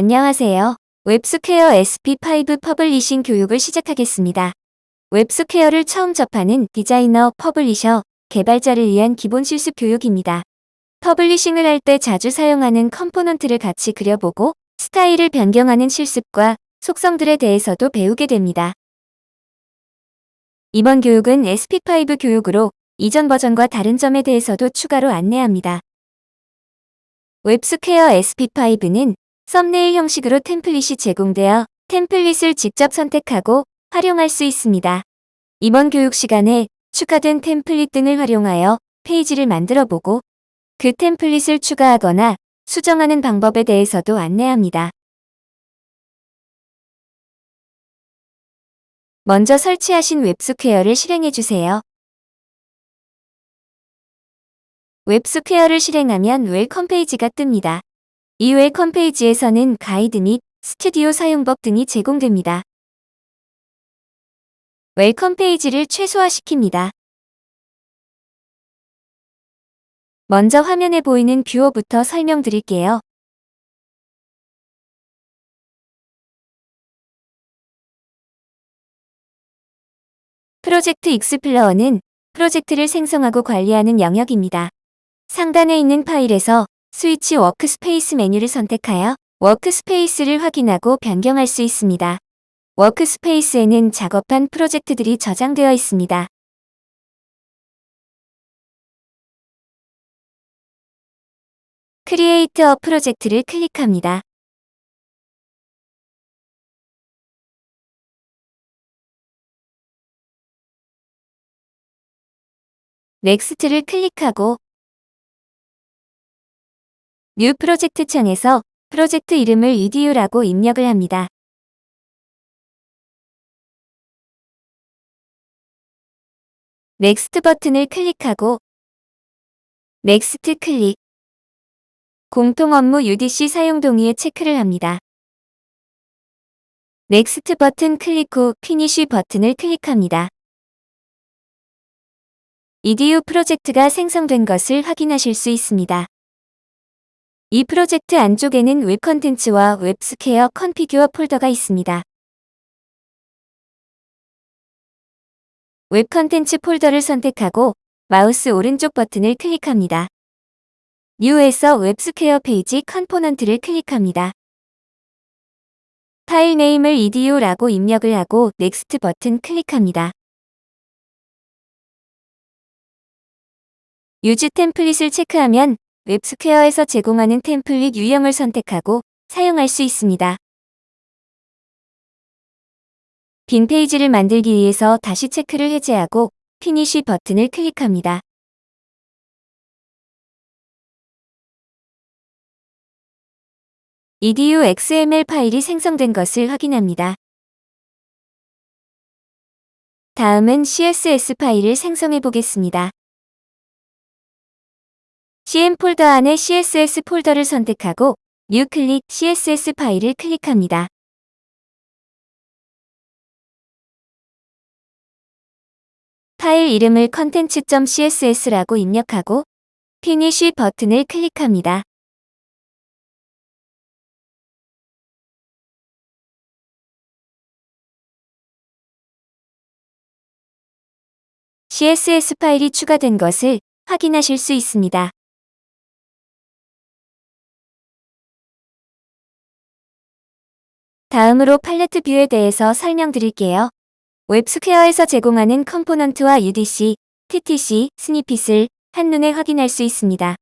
안녕하세요. 웹스퀘어 SP5 publishing 교육을 시작하겠습니다. 웹스퀘어를 처음 접하는 디자이너, publisher, 개발자를 위한 기본 실습 교육입니다. publishing을 할 때 자주 사용하는 component를 같이 그려보고 스타일을 변경하는 실습과 속성들에 대해서도 배우게 됩니다. 이번 교육은 SP5 교육으로 이전 버전과 다른 점에 대해서도 추가로 안내합니다. 웹스퀘어 SP5는 썸네일 형식으로 template이 제공되어 template을 직접 선택하고 활용할 수 있습니다. 이번 교육 시간에 추가된 template 등을 활용하여 페이지를 만들어 보고 그 template을 추가하거나 수정하는 방법에 대해서도 안내합니다. 먼저 설치하신 웹스퀘어를 실행해 주세요. 웹스퀘어를 실행하면 welcome 페이지가 뜹니다. welcome 페이지에서는 가이드 및 스튜디오 사용법 등이 제공됩니다. welcome 페이지를 최소화시킵니다. 먼저 화면에 보이는 뷰어부터 설명드릴게요. Project Explorer는 프로젝트를 생성하고 관리하는 영역입니다. 상단에 있는 파일에서 Switch Workspace 메뉴를 선택하여 workspace를 확인하고 변경할 수 있습니다. workspace에는 작업한 프로젝트들이 저장되어 있습니다. Create a project를 클릭합니다. Next를 클릭하고 New Project 창에서 프로젝트 이름을 EDU라고 입력을 합니다. Next 버튼을 클릭하고 Next 클릭 공통 업무 UDC 사용 동의에 체크를 합니다. Next 버튼 클릭 후 Finish 버튼을 클릭합니다. EDU 프로젝트가 생성된 것을 확인하실 수 있습니다. 이 프로젝트 안쪽에는 web contents와 웹스퀘어 configure 폴더가 있습니다. web contents 폴더를 선택하고 마우스 오른쪽 버튼을 클릭합니다. New에서 웹스퀘어 page component를 클릭합니다. 파일 name을 edu라고 입력을 하고 Next 버튼 클릭합니다. Use Template을 체크하면 웹스퀘어에서 제공하는 템플릿 유형을 선택하고 사용할 수 있습니다. 빈 페이지를 만들기 위해서 다시 체크를 해제하고 Finish 버튼을 클릭합니다. edu xml 파일이 생성된 것을 확인합니다. 다음은 css 파일을 생성해 보겠습니다. CM 폴더 안에 CSS 폴더를 선택하고 New 클릭 CSS 파일을 클릭합니다. 파일 이름을 content.css라고 입력하고 Finish 버튼을 클릭합니다. CSS 파일이 추가된 것을 확인하실 수 있습니다. 다음으로 팔레트 view에 대해서 설명드릴게요. 웹스퀘어에서 제공하는 컴포넌트와 UDC, TTC, snippet을 한눈에 확인할 수 있습니다.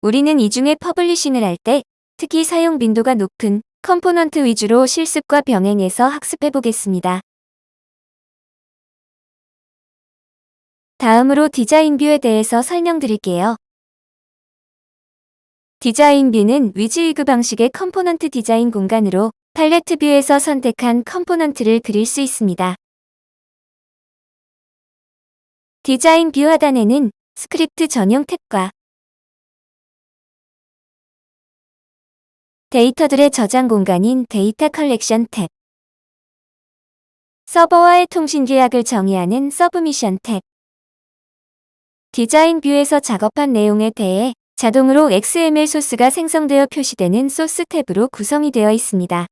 우리는 이 중에 publishing을 할 때 특히 사용 빈도가 높은 컴포넌트 위주로 실습과 병행해서 학습해 보겠습니다. 다음으로 디자인 view에 대해서 설명드릴게요. 디자인 view는 WYSIWYG 방식의 컴포넌트 디자인 공간으로 팔레트 view에서 선택한 컴포넌트를 그릴 수 있습니다. 디자인 view 하단에는 스크립트 전용 탭과 데이터들의 저장 공간인 데이터 컬렉션 탭 서버와의 통신 규약을 정의하는 submission 탭 디자인 view에서 작업한 내용에 대해 자동으로 XML 소스가 생성되어 표시되는 소스 탭으로 구성이 되어 있습니다.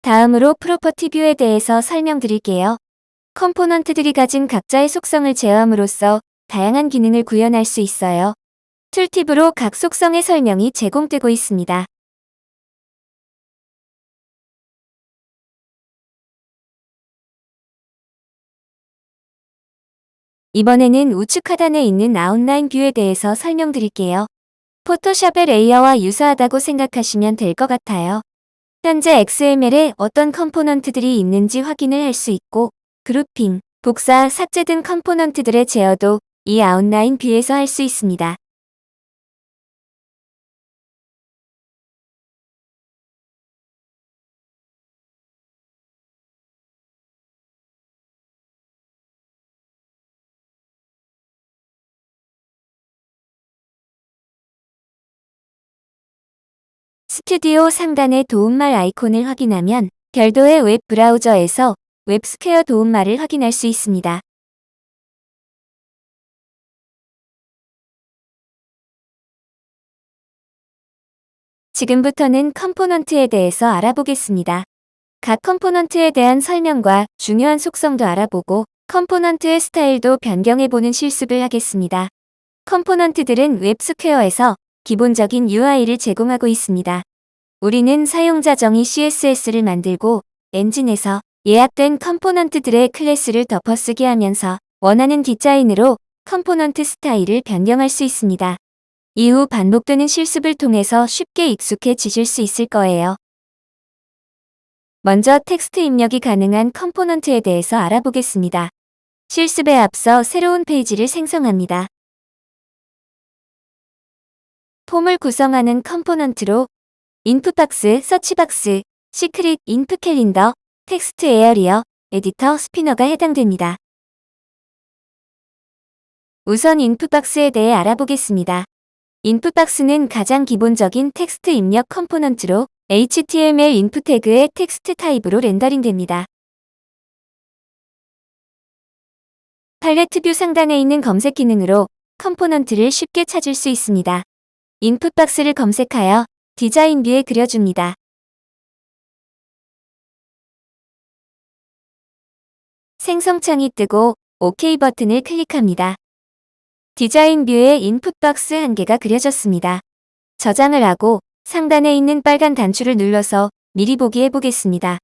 다음으로 property view에 대해서 설명드릴게요. 컴포넌트들이 가진 각자의 속성을 제어함으로써 다양한 기능을 구현할 수 있어요. tooltip으로 각 속성의 설명이 제공되고 있습니다. 이번에는 우측 하단에 있는 outline view에 대해서 설명드릴게요. 포토샵의 레이어와 유사하다고 생각하시면 될 것 같아요. 현재 XML에 어떤 컴포넌트들이 있는지 확인을 할 수 있고 grouping, 복사, 삭제 등 컴포넌트들의 제어도 이 outline view에서 할 수 있습니다. 스튜디오 상단의 도움말 아이콘을 확인하면 별도의 웹 브라우저에서 웹스퀘어 도움말을 확인할 수 있습니다. 지금부터는 컴포넌트에 대해서 알아보겠습니다. 각 컴포넌트에 대한 설명과 중요한 속성도 알아보고 컴포넌트의 스타일도 변경해보는 실습을 하겠습니다. 컴포넌트들은 웹스퀘어에서 기본적인 UI를 제공하고 있습니다. 우리는 사용자 정의 CSS를 만들고 엔진에서 예약된 컴포넌트들의 클래스를 덮어쓰기 하면서 원하는 디자인으로 컴포넌트 스타일을 변경할 수 있습니다. 이후 반복되는 실습을 통해서 쉽게 익숙해지실 수 있을 거예요. 먼저 텍스트 입력이 가능한 컴포넌트에 대해서 알아보겠습니다. 실습에 앞서 새로운 페이지를 생성합니다. form을 구성하는 컴포넌트로 input box, search box, secret, input calendar, textarea, editor, spinner가 해당됩니다. 우선 input box에 대해 알아보겠습니다. input box는 가장 기본적인 텍스트 입력 컴포넌트로 HTML input 태그의 텍스트 타입으로 rendering됩니다. 팔레트 view 상단에 있는 검색 기능으로 컴포넌트를 쉽게 찾을 수 있습니다. input box를 검색하여 디자인 view에 그려줍니다. 생성창이 뜨고 OK 버튼을 클릭합니다. 디자인 view에 input box 한 개가 그려졌습니다. 저장을 하고 상단에 있는 빨간 단추를 눌러서 미리 보기 해보겠습니다.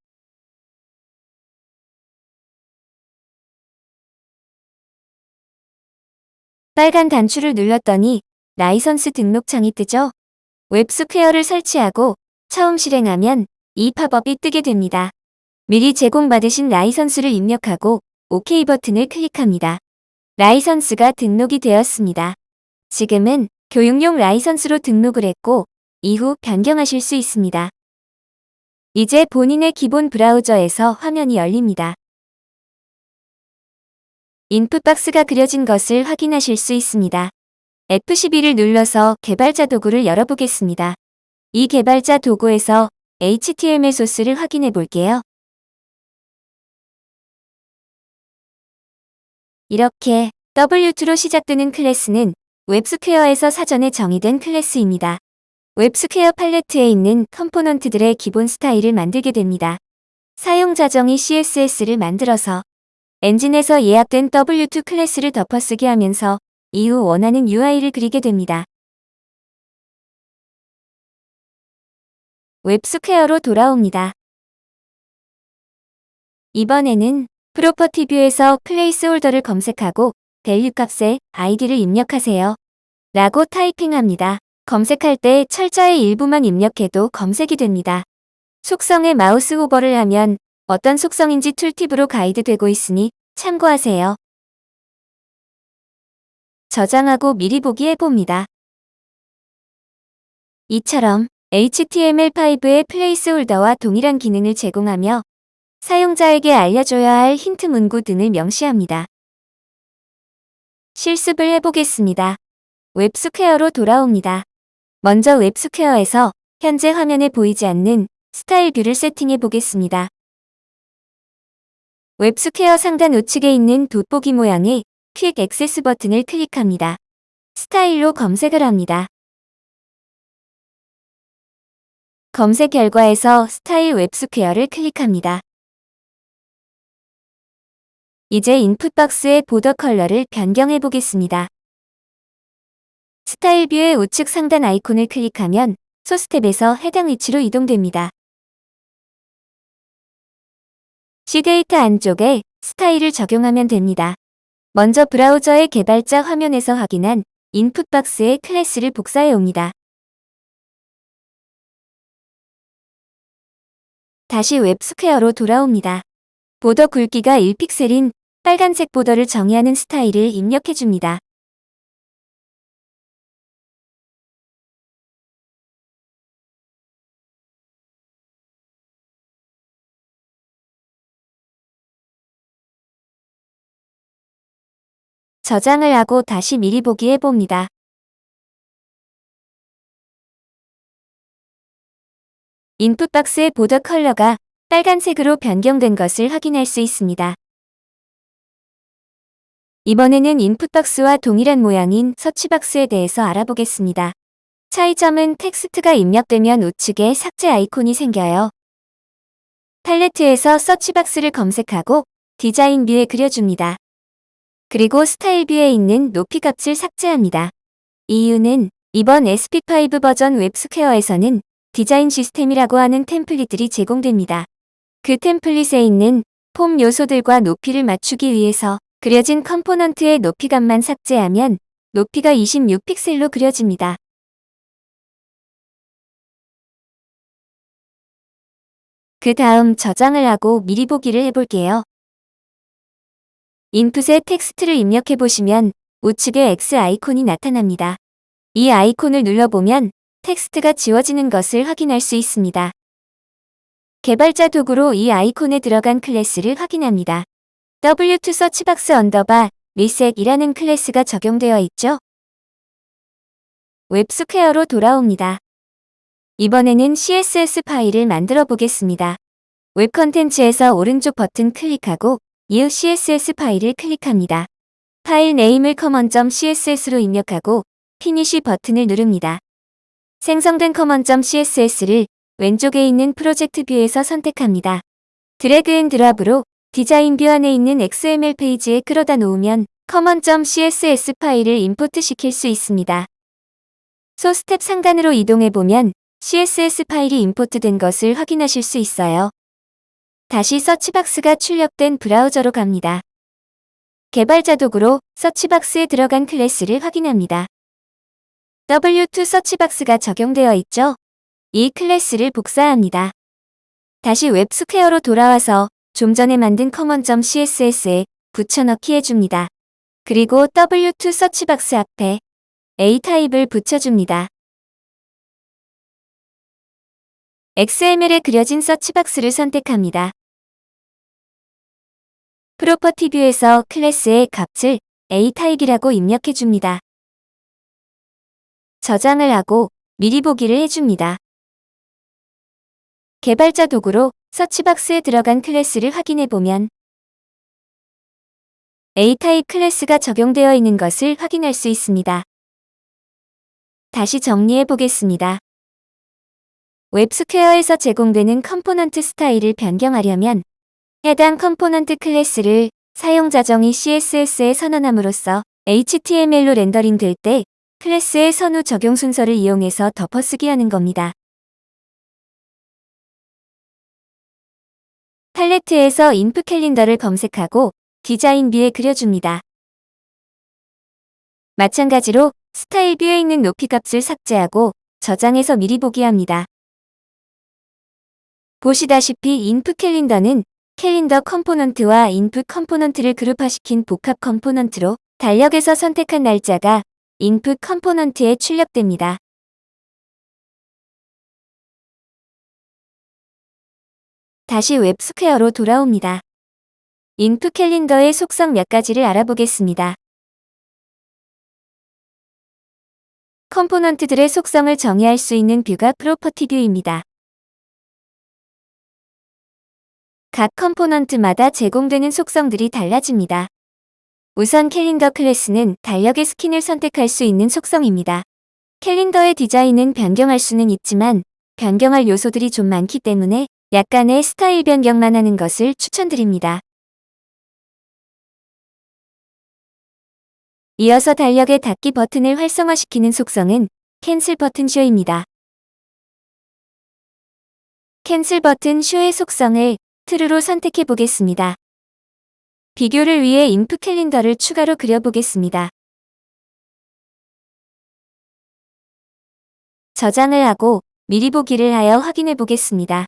빨간 단추를 눌렀더니 라이선스 등록창이 뜨죠? 웹스퀘어를 설치하고 처음 실행하면 이 팝업이 뜨게 됩니다. 미리 제공받으신 라이선스를 입력하고 OK 버튼을 클릭합니다. 라이선스가 등록이 되었습니다. 지금은 교육용 라이선스로 등록을 했고 이후 변경하실 수 있습니다. 이제 본인의 기본 브라우저에서 화면이 열립니다. input box가 그려진 것을 확인하실 수 있습니다. F12를 눌러서 개발자 도구를 열어보겠습니다. 이 개발자 도구에서 HTML 소스를 확인해 볼게요. 이렇게 W2로 시작되는 클래스는 웹스퀘어에서 사전에 정의된 클래스입니다. 웹스퀘어 팔레트에 있는 컴포넌트들의 기본 스타일을 만들게 됩니다. 사용자 정의 CSS를 만들어서 엔진에서 예약된 W2 클래스를 덮어쓰기 하면서 이후 원하는 UI를 그리게 됩니다. 웹스퀘어로 돌아옵니다. 이번에는 property view에서 placeholder를 검색하고 value 값에 아이디를 입력하세요. 라고 타이핑합니다. 검색할 때 철자의 일부만 입력해도 검색이 됩니다. 속성에 마우스 hover를 하면 어떤 속성인지 tooltip으로 가이드되고 있으니 참고하세요. 저장하고 미리 보기 해봅니다. 이처럼 HTML5의 placeholder와 동일한 기능을 제공하며 사용자에게 알려줘야 할 힌트 문구 등을 명시합니다. 실습을 해보겠습니다. 웹스퀘어로 돌아옵니다. 먼저 웹스퀘어에서 현재 화면에 보이지 않는 스타일 view를 세팅해 보겠습니다. 웹스퀘어 상단 우측에 있는 돋보기 모양의 quick access 버튼을 클릭합니다. 스타일 스타일로 검색을 합니다. 검색 결과에서 스타일 웹스퀘어를 클릭합니다. 이제 input box의 border color를 변경해 보겠습니다. 스타일 view의 우측 상단 아이콘을 클릭하면 소스 탭에서 해당 위치로 이동됩니다. CDATA 안쪽에 스타일을 적용하면 됩니다. 먼저 브라우저의 개발자 화면에서 확인한 input box의 클래스를 복사해 옵니다. 다시 웹스퀘어로 돌아옵니다. border 굵기가 1픽셀인 빨간색 보더를 정의하는 스타일을 입력해 줍니다. 저장을 하고 다시 미리 보기 해봅니다. 인풋 박스의 보더 컬러가 빨간색으로 변경된 것을 확인할 수 있습니다. 이번에는 input box와 동일한 모양인 서치 박스에 대해서 알아보겠습니다. 차이점은 텍스트가 입력되면 우측에 삭제 아이콘이 생겨요. 팔레트에서 서치 박스를 검색하고 디자인 view에 그려줍니다. 그리고 스타일 view에 있는 높이 값을 삭제합니다. 이유는 이번 SP5 버전 웹스퀘어에서는 디자인 시스템이라고 하는 템플릿들이 제공됩니다. 그 템플릿에 있는 폼 요소들과 높이를 맞추기 위해서 그려진 component의 높이값만 삭제하면 높이가 26픽셀로 그려집니다. 그 다음 저장을 하고 미리 보기를 해볼게요. input에 텍스트를 입력해 보시면 우측에 X 아이콘이 나타납니다. 이 아이콘을 눌러보면 텍스트가 지워지는 것을 확인할 수 있습니다. 개발자 도구로 이 아이콘에 들어간 클래스를 확인합니다. W2 서치박스 언더바 리셋이라는 클래스가 적용되어 있죠? 웹스퀘어로 돌아옵니다. 이번에는 CSS 파일을 만들어 보겠습니다. web contents에서 오른쪽 버튼 클릭하고 이후 CSS 파일을 클릭합니다. file name을 common.css로 입력하고 finish 버튼을 누릅니다. 생성된 common.css를 왼쪽에 있는 프로젝트 view에서 선택합니다. drag and drop으로 디자인 view 안에 있는 XML 페이지에 끌어다 놓으면 common.css 파일을 import 시킬 수 있습니다. 소스 탭 상단으로 이동해 보면 CSS 파일이 import된 것을 확인하실 수 있어요. 다시 서치박스가 출력된 브라우저로 갑니다. 개발자 도구로 서치박스에 들어간 클래스를 확인합니다. W2 서치박스가 적용되어 있죠? 이 클래스를 복사합니다. 다시 웹스퀘어로 돌아와서 좀 전에 만든 common.css에 붙여넣기 해줍니다. 그리고 W2 search box 앞에 A 타입을 붙여줍니다. XML에 그려진 서치박스를 선택합니다. property view에서 클래스의 값을 A 타입이라고 입력해 줍니다. 저장을 하고 미리 보기를 해줍니다. 개발자 도구로 서치박스에 들어간 클래스를 확인해 보면 A 타입 클래스가 적용되어 있는 것을 확인할 수 있습니다. 다시 정리해 보겠습니다. 웹스퀘어에서 제공되는 component 스타일을 변경하려면 해당 component 클래스를 사용자 정의 CSS에 선언함으로써 HTML로 rendering 될 때 클래스의 선후 적용 순서를 이용해서 덮어쓰기 하는 겁니다. 팔레트에서 input calendar를 검색하고 디자인 view에 그려줍니다. 마찬가지로 스타일 view에 있는 높이 값을 삭제하고 저장해서 미리 보기 합니다. 보시다시피 input calendar는 calendar component와 input component를 그룹화시킨 복합 component로 달력에서 선택한 날짜가 input component에 출력됩니다. 다시 웹스퀘어로 돌아옵니다. input calendar의 속성 몇 가지를 알아보겠습니다. component들의 속성을 정의할 수 있는 view가 property view입니다. 각 component마다 제공되는 속성들이 달라집니다. 우선 calendar class는 달력의 스킨을 선택할 수 있는 속성입니다. 캘린더의 디자인은 변경할 수는 있지만 변경할 요소들이 좀 많기 때문에 약간의 스타일 변경만 하는 것을 추천드립니다. 이어서 달력의 닫기 버튼을 활성화시키는 속성은 cancel button show입니다. cancel button show의 속성을 true로 선택해 보겠습니다. 비교를 위해 input calendar를 추가로 그려보겠습니다. 저장을 하고 미리 보기를 하여 확인해 보겠습니다.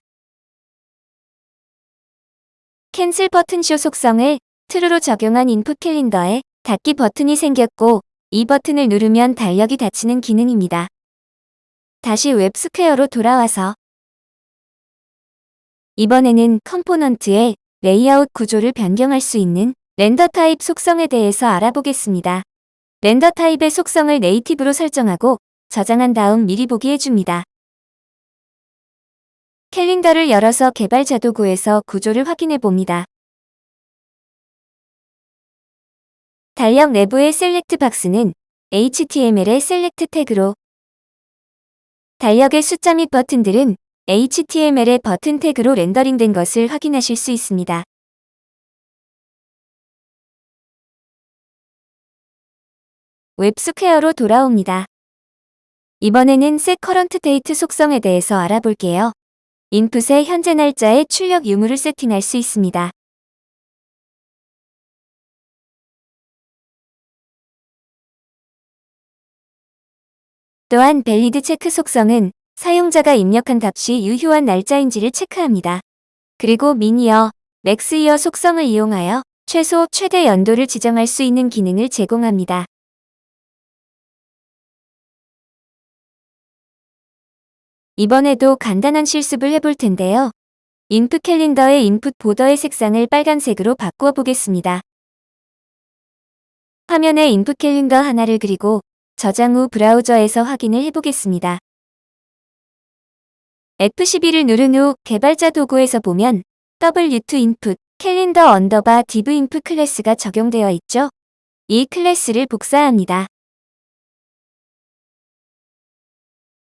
cancel button show 속성을 true로 적용한 input calendar에 닫기 버튼이 생겼고 이 버튼을 누르면 달력이 닫히는 기능입니다. 다시 웹스퀘어로 돌아와서 이번에는 component의 레이아웃 구조를 변경할 수 있는 render type 속성에 대해서 알아보겠습니다. render type의 속성을 native로 설정하고 저장한 다음 미리 보기 해줍니다. 캘린더를 열어서 개발자 도구에서 구조를 확인해 봅니다. 달력 내부의 select box는 HTML의 select 태그로 달력의 숫자 및 버튼들은 HTML의 button 태그로 rendering된 것을 확인하실 수 있습니다. 웹스퀘어로 돌아옵니다. 이번에는 set current date 속성에 대해서 알아볼게요. input에 현재 날짜의 출력 유무를 세팅할 수 있습니다. 또한 valid check 속성은 사용자가 입력한 값이 유효한 날짜인지를 체크합니다. 그리고 min year, 맥스이어 속성을 이용하여 최소, 최대 연도를 지정할 수 있는 기능을 제공합니다. 이번에도 간단한 실습을 해볼 텐데요. input calendar의 input border의 색상을 빨간색으로 바꾸어 보겠습니다. 화면에 input calendar 하나를 그리고 저장 후 브라우저에서 확인을 해보겠습니다. F12를 누른 후 개발자 도구에서 보면 W2 input calendar underbar div input 클래스가 적용되어 있죠. 이 클래스를 복사합니다.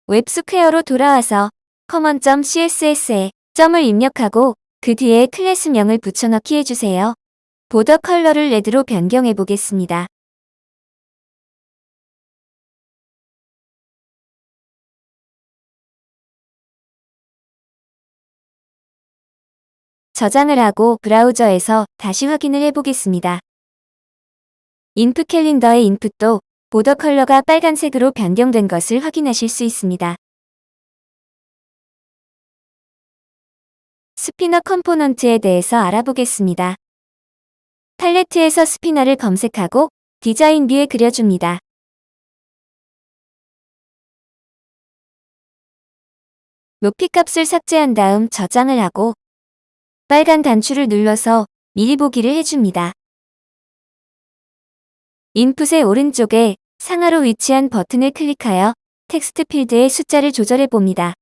웹스퀘어로 돌아와서 common.css에 점을 입력하고 그 뒤에 클래스명을 붙여넣기 해주세요. border color를 red로 변경해 보겠습니다. 저장을 하고 브라우저에서 다시 확인을 해보겠습니다. input calendar의 input도 border color가 빨간색으로 변경된 것을 확인하실 수 있습니다. spinner component에 대해서 알아보겠습니다. 팔레트에서 spinner를 검색하고 디자인 view에 그려줍니다. 높이 값을 삭제한 다음 저장을 하고 빨간 단추를 눌러서 미리 보기를 해줍니다. input의 오른쪽에 상하로 위치한 버튼을 클릭하여 텍스트 필드의 숫자를 조절해 봅니다.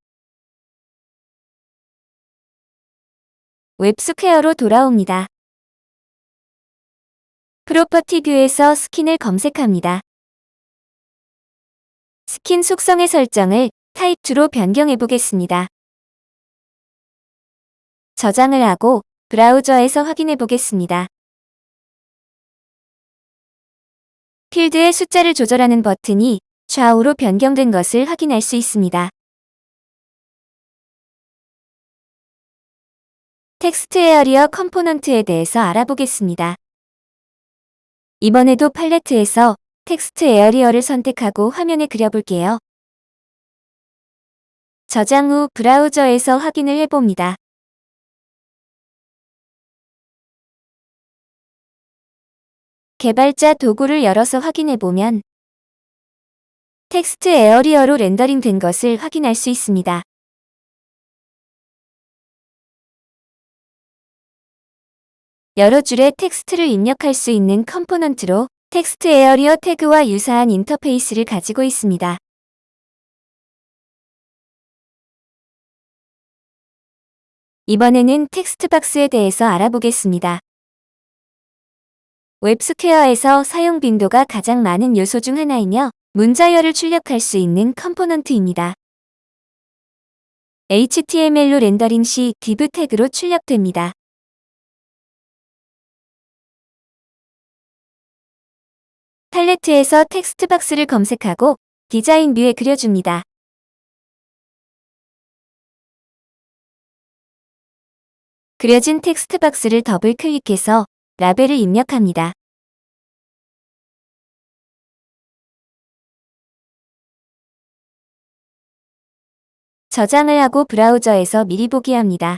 웹스퀘어로 돌아옵니다. property view에서 스킨을 검색합니다. 스킨 속성의 설정을 타입2로 변경해 보겠습니다. 저장을 하고 브라우저에서 확인해 보겠습니다. 필드의 숫자를 조절하는 버튼이 좌우로 변경된 것을 확인할 수 있습니다. textarea component에 대해서 알아보겠습니다. 이번에도 팔레트에서 textarea를 선택하고 화면에 그려볼게요. 저장 후 브라우저에서 확인을 해봅니다. 개발자 도구를 열어서 확인해보면 textarea로 rendering 된 것을 확인할 수 있습니다. 여러 줄의 텍스트를 입력할 수 있는 component로 textarea 태그와 유사한 인터페이스를 가지고 있습니다. 이번에는 textbox에 대해서 알아보겠습니다. 웹스퀘어에서 사용 빈도가 가장 많은 요소 중 하나이며 문자열을 출력할 수 있는 component입니다. HTML로 rendering 시 div 태그로 출력됩니다. 팔레트에서 textbox를 검색하고 디자인 view에 그려줍니다. 그려진 텍스트 박스를 더블 클릭해서 라벨을 입력합니다. 저장을 하고 브라우저에서 미리 보기 합니다.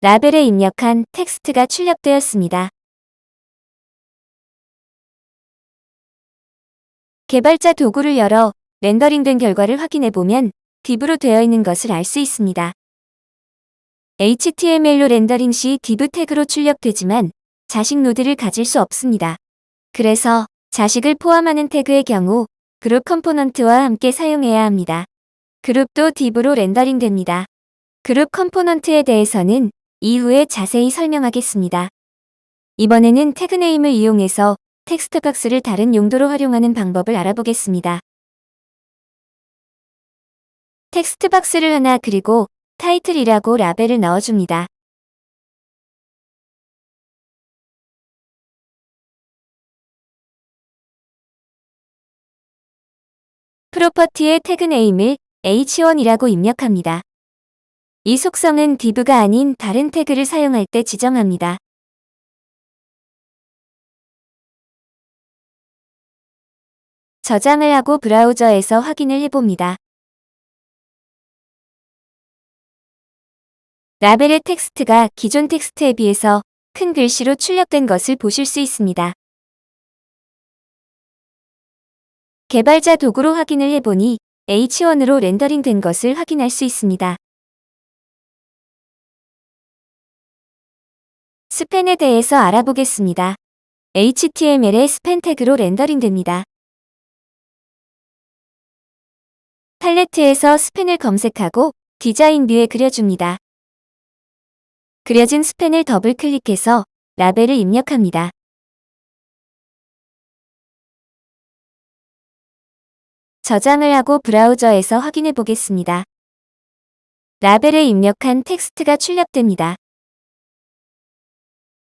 라벨에 입력한 텍스트가 출력되었습니다. 개발자 도구를 열어 렌더링된 결과를 확인해보면 div로 되어 있는 것을 알 수 있습니다. HTML로 렌더링 시 div 태그로 출력되지만 자식 노드를 가질 수 없습니다. 그래서 자식을 포함하는 태그의 경우 그룹 컴포넌트와 함께 사용해야 합니다. 그룹도 div로 렌더링 됩니다. 그룹 컴포넌트에 대해서는 이후에 자세히 설명하겠습니다. 이번에는 tag name을 이용해서 텍스트 박스를 다른 용도로 활용하는 방법을 알아보겠습니다. 텍스트 박스를 하나 그리고 타이틀이라고 라벨을 넣어줍니다. property의 tag name을 h1이라고 입력합니다. 이 속성은 div가 아닌 다른 태그를 사용할 때 지정합니다. 저장을 하고 브라우저에서 확인을 해봅니다. 라벨의 텍스트가 기존 텍스트에 비해서 큰 글씨로 출력된 것을 보실 수 있습니다. 개발자 도구로 확인을 해보니 H1으로 렌더링 된 것을 확인할 수 있습니다. span에 대해서 알아보겠습니다. HTML의 span 태그로 렌더링 됩니다. 팔레트에서 span을 검색하고 design view에 그려줍니다. 그려진 span을 더블 클릭해서 라벨을 입력합니다. 저장을 하고 브라우저에서 확인해 보겠습니다. 라벨에 입력한 텍스트가 출력됩니다.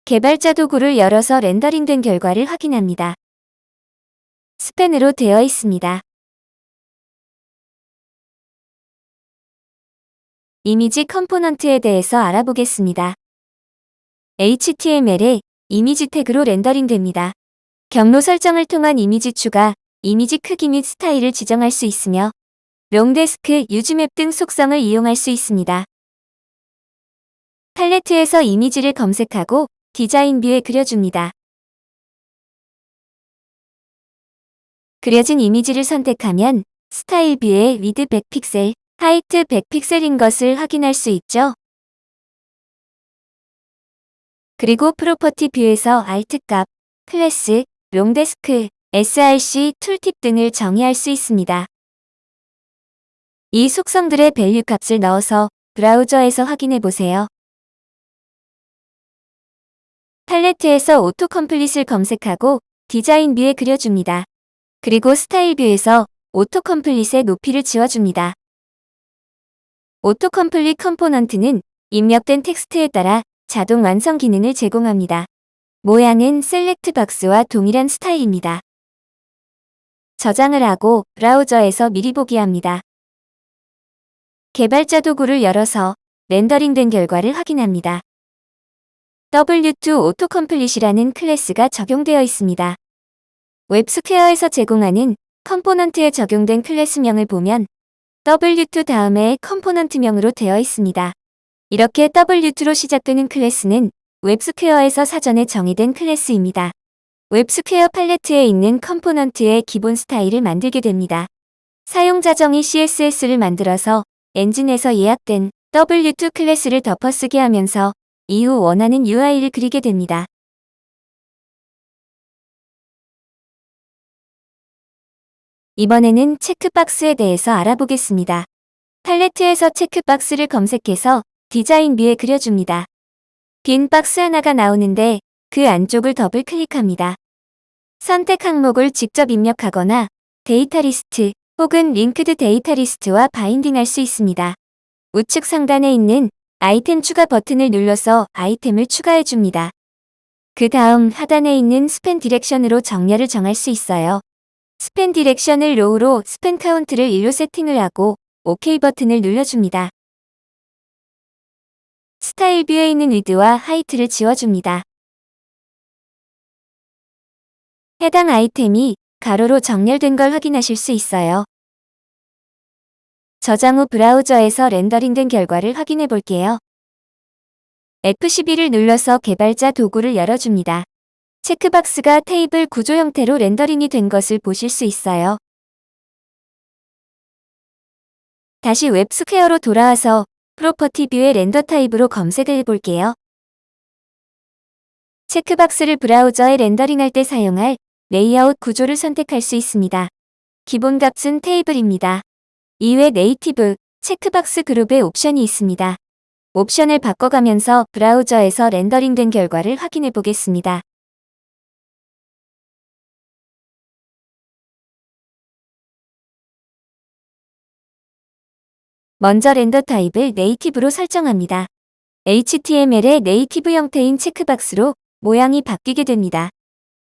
개발자 도구를 열어서 렌더링된 결과를 확인합니다. span으로 되어 있습니다. 이미지 컴포넌트에 대해서 알아보겠습니다. HTML에 이미지 태그로 렌더링 됩니다. 경로 설정을 통한 이미지 추가, 이미지 크기 및 스타일을 지정할 수 있으며 longdesc, usemap 등 속성을 이용할 수 있습니다. 팔레트에서 이미지를 검색하고 design view에 그려줍니다. 그려진 이미지를 선택하면 style view에 width 100픽셀, height 100픽셀인 것을 확인할 수 있죠. 그리고 property view에서 alt 값, 클래스, longdesc, src tooltip 등을 정의할 수 있습니다. 이 속성들의 value 값을 넣어서 브라우저에서 확인해 보세요. 팔레트에서 autocomplete을 검색하고 design view에 그려줍니다. 그리고 style view에서 autocomplete의 높이를 지워줍니다. autocomplete 컴포넌트는 입력된 텍스트에 따라 자동 완성 기능을 제공합니다. 모양은 select box와 동일한 스타일입니다. 저장을 하고 브라우저에서 미리 보기 합니다. 개발자 도구를 열어서 렌더링된 결과를 확인합니다. W2 autocomplete이라는 클래스가 적용되어 있습니다. 웹스퀘어에서 제공하는 컴포넌트에 적용된 클래스명을 보면 W2 다음에 컴포넌트명으로 되어 있습니다. 이렇게 W2로 시작되는 클래스는 웹스퀘어에서 사전에 정의된 클래스입니다. 웹스퀘어 팔레트에 있는 컴포넌트의 기본 스타일을 만들게 됩니다. 사용자 정의 CSS를 만들어서 엔진에서 예약된 W2 클래스를 덮어쓰게 하면서 이후 원하는 UI를 그리게 됩니다. 이번에는 체크박스에 대해서 알아보겠습니다. 팔레트에서 체크박스를 검색해서 design view에 그려줍니다. 빈 박스 하나가 나오는데 그 안쪽을 더블 클릭합니다. 선택 항목을 직접 입력하거나 데이터 리스트 혹은 linked data list와 바인딩할 수 있습니다. 우측 상단에 있는 아이템 추가 버튼을 눌러서 아이템을 추가해 줍니다. 그 다음 하단에 있는 span direction으로 정렬을 정할 수 있어요. span direction을 row로 span count를 1로 세팅을 하고 OK 버튼을 눌러줍니다. style view에 있는 width와 height를 지워줍니다. 해당 아이템이 가로로 정렬된 걸 확인하실 수 있어요. 저장 후 브라우저에서 렌더링된 결과를 확인해 볼게요. F12를 눌러서 개발자 도구를 열어줍니다. 체크박스가 테이블 구조 형태로 렌더링이 된 것을 보실 수 있어요. 다시 웹스퀘어로 돌아와서 property view의 render type으로 검색을 해볼게요. 체크박스를 브라우저에 렌더링할 때 사용할 레이아웃 구조를 선택할 수 있습니다. 기본 값은 테이블입니다. 이외 native, checkbox group의 옵션이 있습니다. 옵션을 바꿔가면서 브라우저에서 렌더링된 결과를 확인해 보겠습니다. 먼저 render 타입을 native로 설정합니다. HTML의 native 형태인 checkbox로 모양이 바뀌게 됩니다.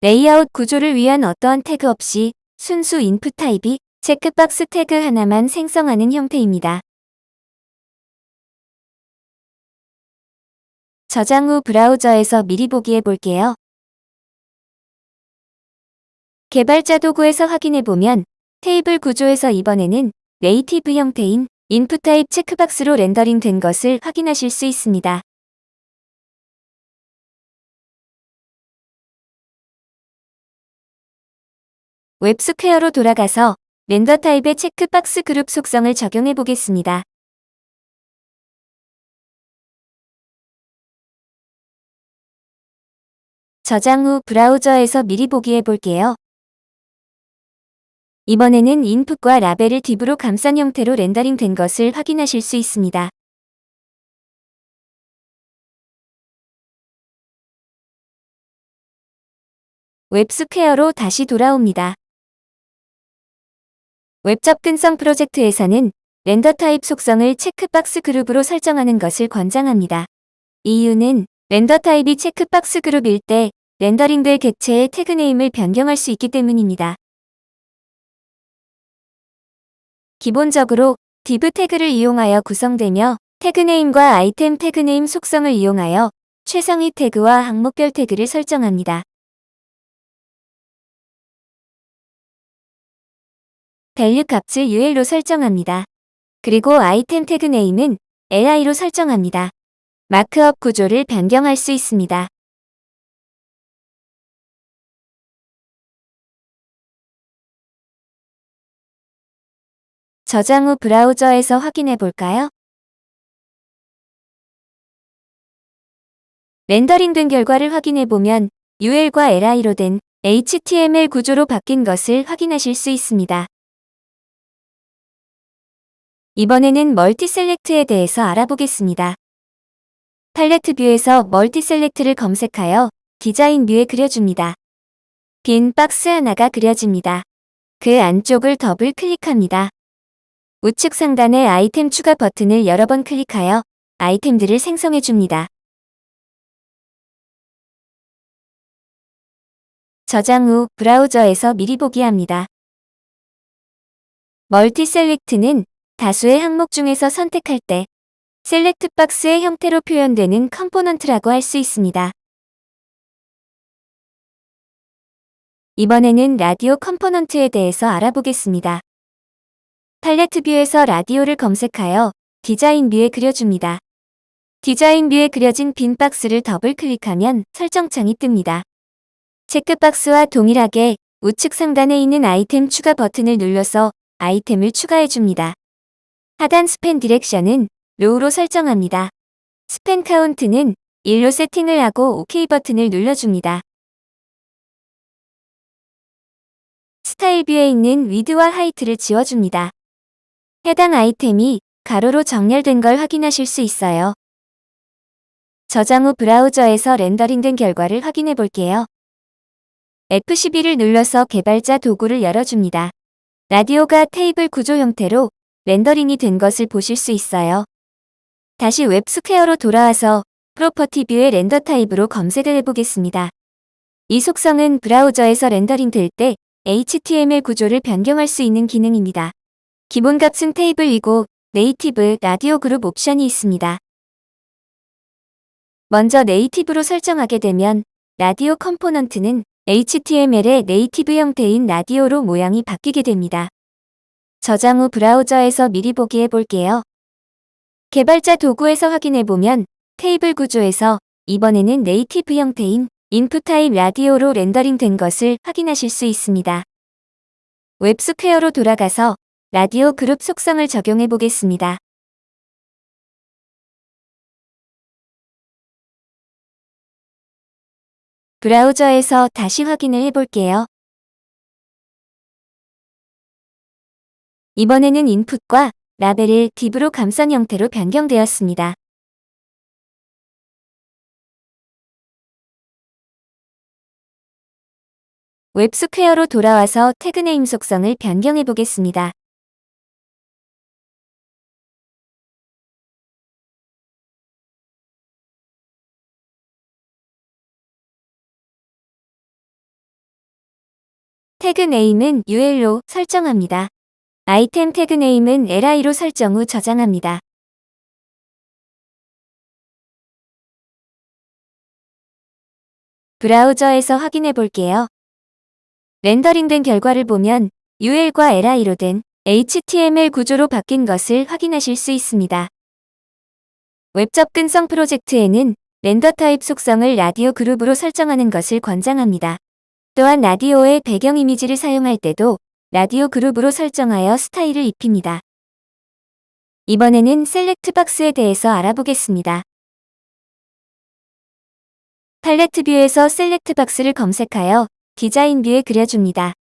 레이아웃 구조를 위한 어떠한 태그 없이 순수 인풋 타입이 checkbox 태그 하나만 생성하는 형태입니다. 저장 후 브라우저에서 미리 보기 해 볼게요. 개발자 도구에서 확인해 보면 테이블 구조에서 이번에는 native 형태인 인풋 타입 checkbox로 렌더링 된 것을 확인하실 수 있습니다. WebSquare로 돌아가서 render 타입의 checkbox 그룹 속성을 적용해 보겠습니다. 저장 후 브라우저에서 미리 보기 해볼게요. 이번에는 인풋과 라벨을 div로 감싼 형태로 렌더링 된 것을 확인하실 수 있습니다. WebSquare로 다시 돌아옵니다. 웹 접근성 프로젝트에서는 render 타입 속성을 checkbox 그룹으로 설정하는 것을 권장합니다. 이유는 render 타입이 checkbox 그룹일 때 렌더링될 객체의 태그 name을 변경할 수 있기 때문입니다. 기본적으로 div 태그를 이용하여 구성되며 태그 name과 아이템 태그 name 속성을 이용하여 최상위 태그와 항목별 태그를 설정합니다. value 값을 UL로 설정합니다. 그리고 아이템 태그네임은 LI로 설정합니다. 마크업 구조를 변경할 수 있습니다. 저장 후 브라우저에서 확인해 볼까요? 렌더링된 결과를 확인해 보면 UL과 LI로 된 HTML 구조로 바뀐 것을 확인하실 수 있습니다. 이번에는 multi select에 대해서 알아보겠습니다. 팔레트 view에서 multi select를 검색하여 디자인 view에 그려줍니다. 빈 박스 하나가 그려집니다. 그 안쪽을 더블 클릭합니다. 우측 상단의 아이템 추가 버튼을 여러 번 클릭하여 아이템들을 생성해 줍니다. 저장 후 브라우저에서 미리 보기 합니다. multi select는 다수의 항목 중에서 선택할 때 select 박스의 형태로 표현되는 component라고 할 수 있습니다. 이번에는 라디오 component에 대해서 알아보겠습니다. 팔레트 view에서 라디오를 검색하여 디자인 view에 그려줍니다. 디자인 view에 그려진 빈 박스를 더블 클릭하면 설정창이 뜹니다. checkbox와 동일하게 우측 상단에 있는 아이템 추가 버튼을 눌러서 아이템을 추가해줍니다. 하단 span direction은 row로 설정합니다. span 카운트는 1로 세팅을 하고 OK 버튼을 눌러줍니다. 스타일 view에 있는 width와 height를 지워줍니다. 해당 아이템이 가로로 정렬된 걸 확인하실 수 있어요. 저장 후 브라우저에서 렌더링된 결과를 확인해 볼게요. F12를 눌러서 개발자 도구를 열어줍니다. 라디오가 테이블 구조 형태로 렌더링이 된 것을 보실 수 있어요. 다시 WebSquare로 돌아와서 property view의 render 타입으로 검색을 해보겠습니다. 이 속성은 브라우저에서 렌더링 될 때 HTML 구조를 변경할 수 있는 기능입니다. 기본 값은 테이블이고 native 라디오 그룹 옵션이 있습니다. 먼저 native로 설정하게 되면 라디오 component는 HTML의 native 형태인 라디오로 모양이 바뀌게 됩니다. 저장 후 브라우저에서 미리 보기 해볼게요. 개발자 도구에서 확인해보면 테이블 구조에서 이번에는 native 형태인 인풋 타입 라디오로 렌더링 된 것을 확인하실 수 있습니다. WebSquare로 돌아가서 라디오 그룹 속성을 적용해 보겠습니다. 브라우저에서 다시 확인을 해볼게요. 이번에는 인풋과 라벨을 div로 감싼 형태로 변경되었습니다. WebSquare로 돌아와서 태그 name 속성을 변경해 보겠습니다. 태그 name은 UL로 설정합니다. 아이템 태그 name은 LI로 설정 후 저장합니다. 브라우저에서 확인해 볼게요. 렌더링된 결과를 보면 UL과 LI로 된 HTML 구조로 바뀐 것을 확인하실 수 있습니다. 웹 접근성 프로젝트에는 render 타입 속성을 라디오 그룹으로 설정하는 것을 권장합니다. 또한 라디오의 배경 이미지를 사용할 때도 라디오 그룹으로 설정하여 스타일을 입힙니다. 이번에는 select 박스에 대해서 알아보겠습니다. 팔레트 view에서 select 박스를 검색하여 디자인 view에 그려줍니다.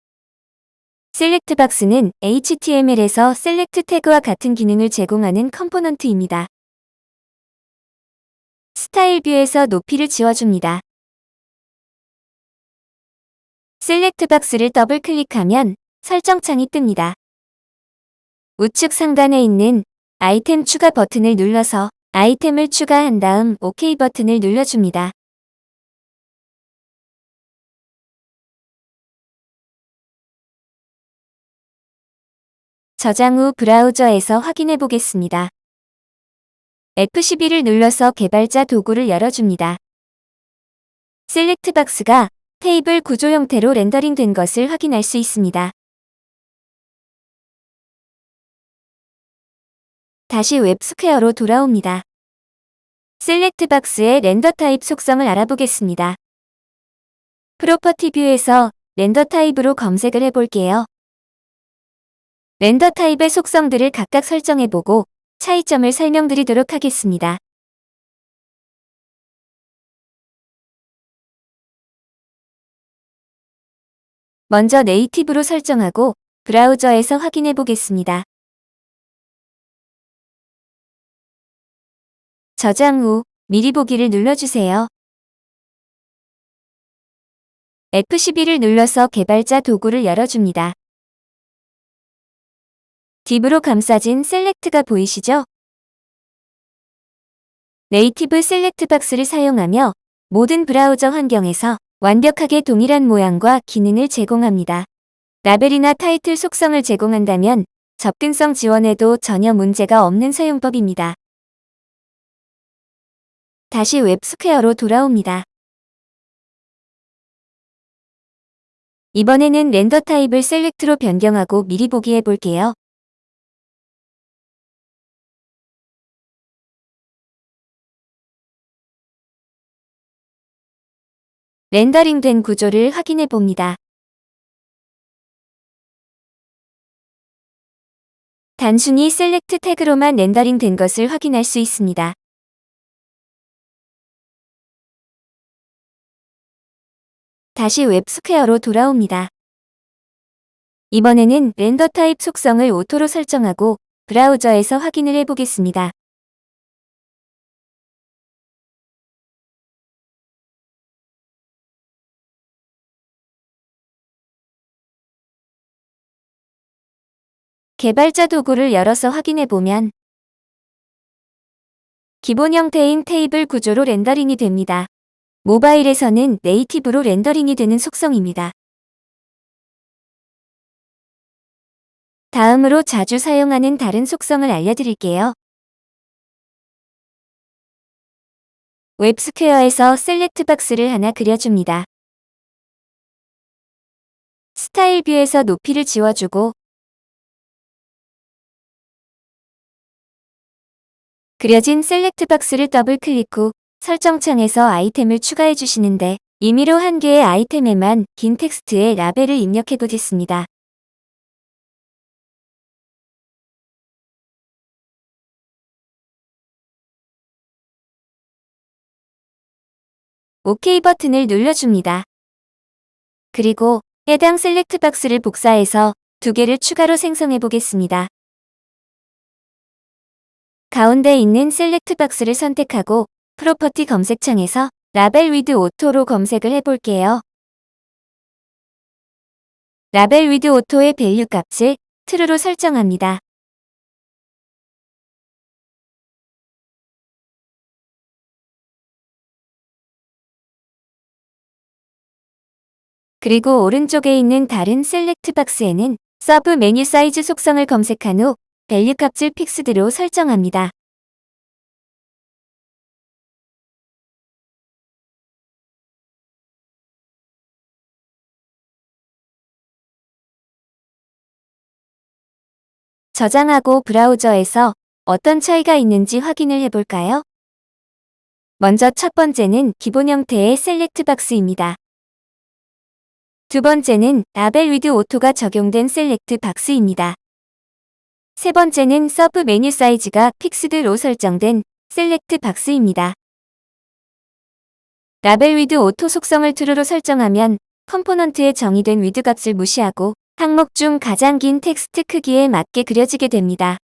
select 박스는 HTML에서 select 태그와 같은 기능을 제공하는 component입니다. 스타일 view에서 높이를 지워줍니다. select 박스를 더블 클릭하면 설정창이 뜹니다. 우측 상단에 있는 아이템 추가 버튼을 눌러서 아이템을 추가한 다음 OK 버튼을 눌러줍니다. 저장 후 브라우저에서 확인해 보겠습니다. F12를 눌러서 개발자 도구를 열어줍니다. select 박스가 테이블 구조 형태로 렌더링 된 것을 확인할 수 있습니다. 다시 웹스퀘어로 돌아옵니다. select 박스의 render 타입 속성을 알아보겠습니다. property view에서 렌더 타입으로 검색을 해볼게요. 렌더 타입의 속성들을 각각 설정해보고 차이점을 설명드리도록 하겠습니다. 먼저 네이티브로 설정하고 브라우저에서 확인해 보겠습니다. 저장 후 미리 보기를 눌러주세요. F12를 눌러서 개발자 도구를 열어줍니다. div로 감싸진 select가 보이시죠? native select 박스를 사용하며 모든 브라우저 환경에서 완벽하게 동일한 모양과 기능을 제공합니다. 라벨이나 타이틀 속성을 제공한다면 접근성 지원에도 전혀 문제가 없는 사용법입니다. 다시 웹스퀘어로 돌아옵니다. 이번에는 render 타입을 select로 변경하고 미리 보기 해볼게요. 렌더링된 구조를 확인해 봅니다. 단순히 select 태그로만 렌더링 된 것을 확인할 수 있습니다. 다시 웹스퀘어로 돌아옵니다. 이번에는 render 타입 속성을 auto로 설정하고 브라우저에서 확인을 해보겠습니다. 개발자 도구를 열어서 확인해보면 기본 형태인 테이블 구조로 렌더링이 됩니다. 모바일에서는 native로 렌더링이 되는 속성입니다. 다음으로 자주 사용하는 다른 속성을 알려드릴게요. 웹스퀘어에서 select 박스를 하나 그려줍니다. 스타일 view에서 높이를 지워주고 그려진 select 박스를 더블 클릭 후 설정창에서 아이템을 추가해 주시는데 임의로 한 개의 아이템에만 긴 텍스트에 라벨을 입력해 보겠습니다. OK 버튼을 눌러줍니다. 그리고 해당 select 박스를 복사해서 두 개를 추가로 생성해 보겠습니다. 가운데 있는 select 박스를 선택하고 property 검색창에서 라벨 width auto로 검색을 해볼게요. 라벨 width auto의 value 값을 true로 설정합니다. 그리고 오른쪽에 있는 다른 select 박스에는 서브 메뉴 사이즈 속성을 검색한 후 value 값을 fixed로 설정합니다. 저장하고 브라우저에서 어떤 차이가 있는지 확인을 해볼까요? 먼저 첫 번째는 기본 형태의 select 박스입니다. 두 번째는 라벨 width auto가 적용된 select 박스입니다. 세 번째는 서브 메뉴 사이즈가 fixed로 설정된 select 박스입니다. 라벨 width auto 속성을 true로 설정하면 컴포넌트에 정의된 width 값을 무시하고 항목 중 가장 긴 텍스트 크기에 맞게 그려지게 됩니다.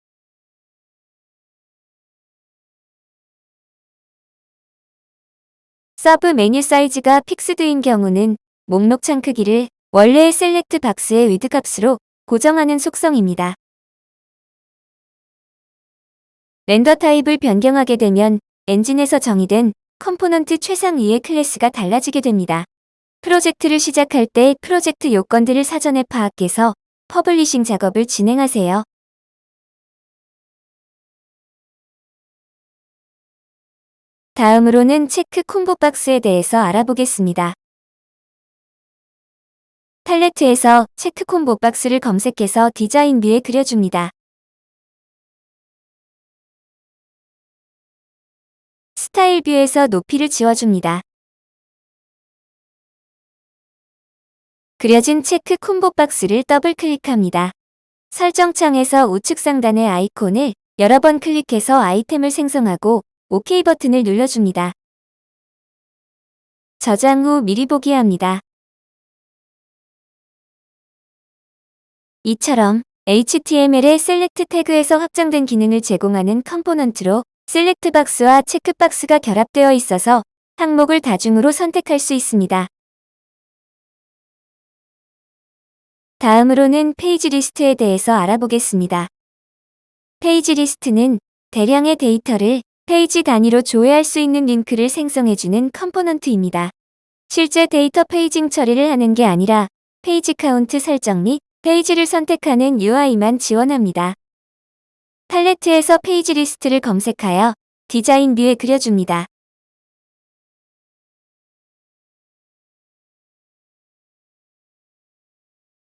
서브 메뉴 사이즈가 fixed인 경우는 목록창 크기를 원래의 select 박스의 width 값으로 고정하는 속성입니다. render 타입을 변경하게 되면 엔진에서 정의된 컴포넌트 최상위의 클래스가 달라지게 됩니다. 프로젝트를 시작할 때 프로젝트 요건들을 사전에 파악해서 publishing 작업을 진행하세요. 다음으로는 체크 콤보 박스에 대해서 알아보겠습니다. 팔레트에서 체크 콤보 박스를 검색해서 디자인 view에 그려줍니다. 스타일 view에서 높이를 지워줍니다. 그려진 체크 콤보 박스를 더블 클릭합니다. 설정창에서 우측 상단의 아이콘을 여러 번 클릭해서 아이템을 생성하고 OK 버튼을 눌러줍니다. 저장 후 미리 보기 합니다. 이처럼 HTML의 select 태그에서 확장된 기능을 제공하는 컴포넌트로 select 박스와 체크 박스가 결합되어 있어서 항목을 다중으로 선택할 수 있습니다. 다음으로는 페이지 리스트에 대해서 알아보겠습니다. 페이지 리스트는 대량의 데이터를 페이지 단위로 조회할 수 있는 링크를 생성해주는 component입니다. 실제 데이터 paging 처리를 하는 게 아니라 페이지 카운트 설정 및 페이지를 선택하는 UI만 지원합니다. 팔레트에서 페이지 리스트를 검색하여 디자인 view에 그려줍니다.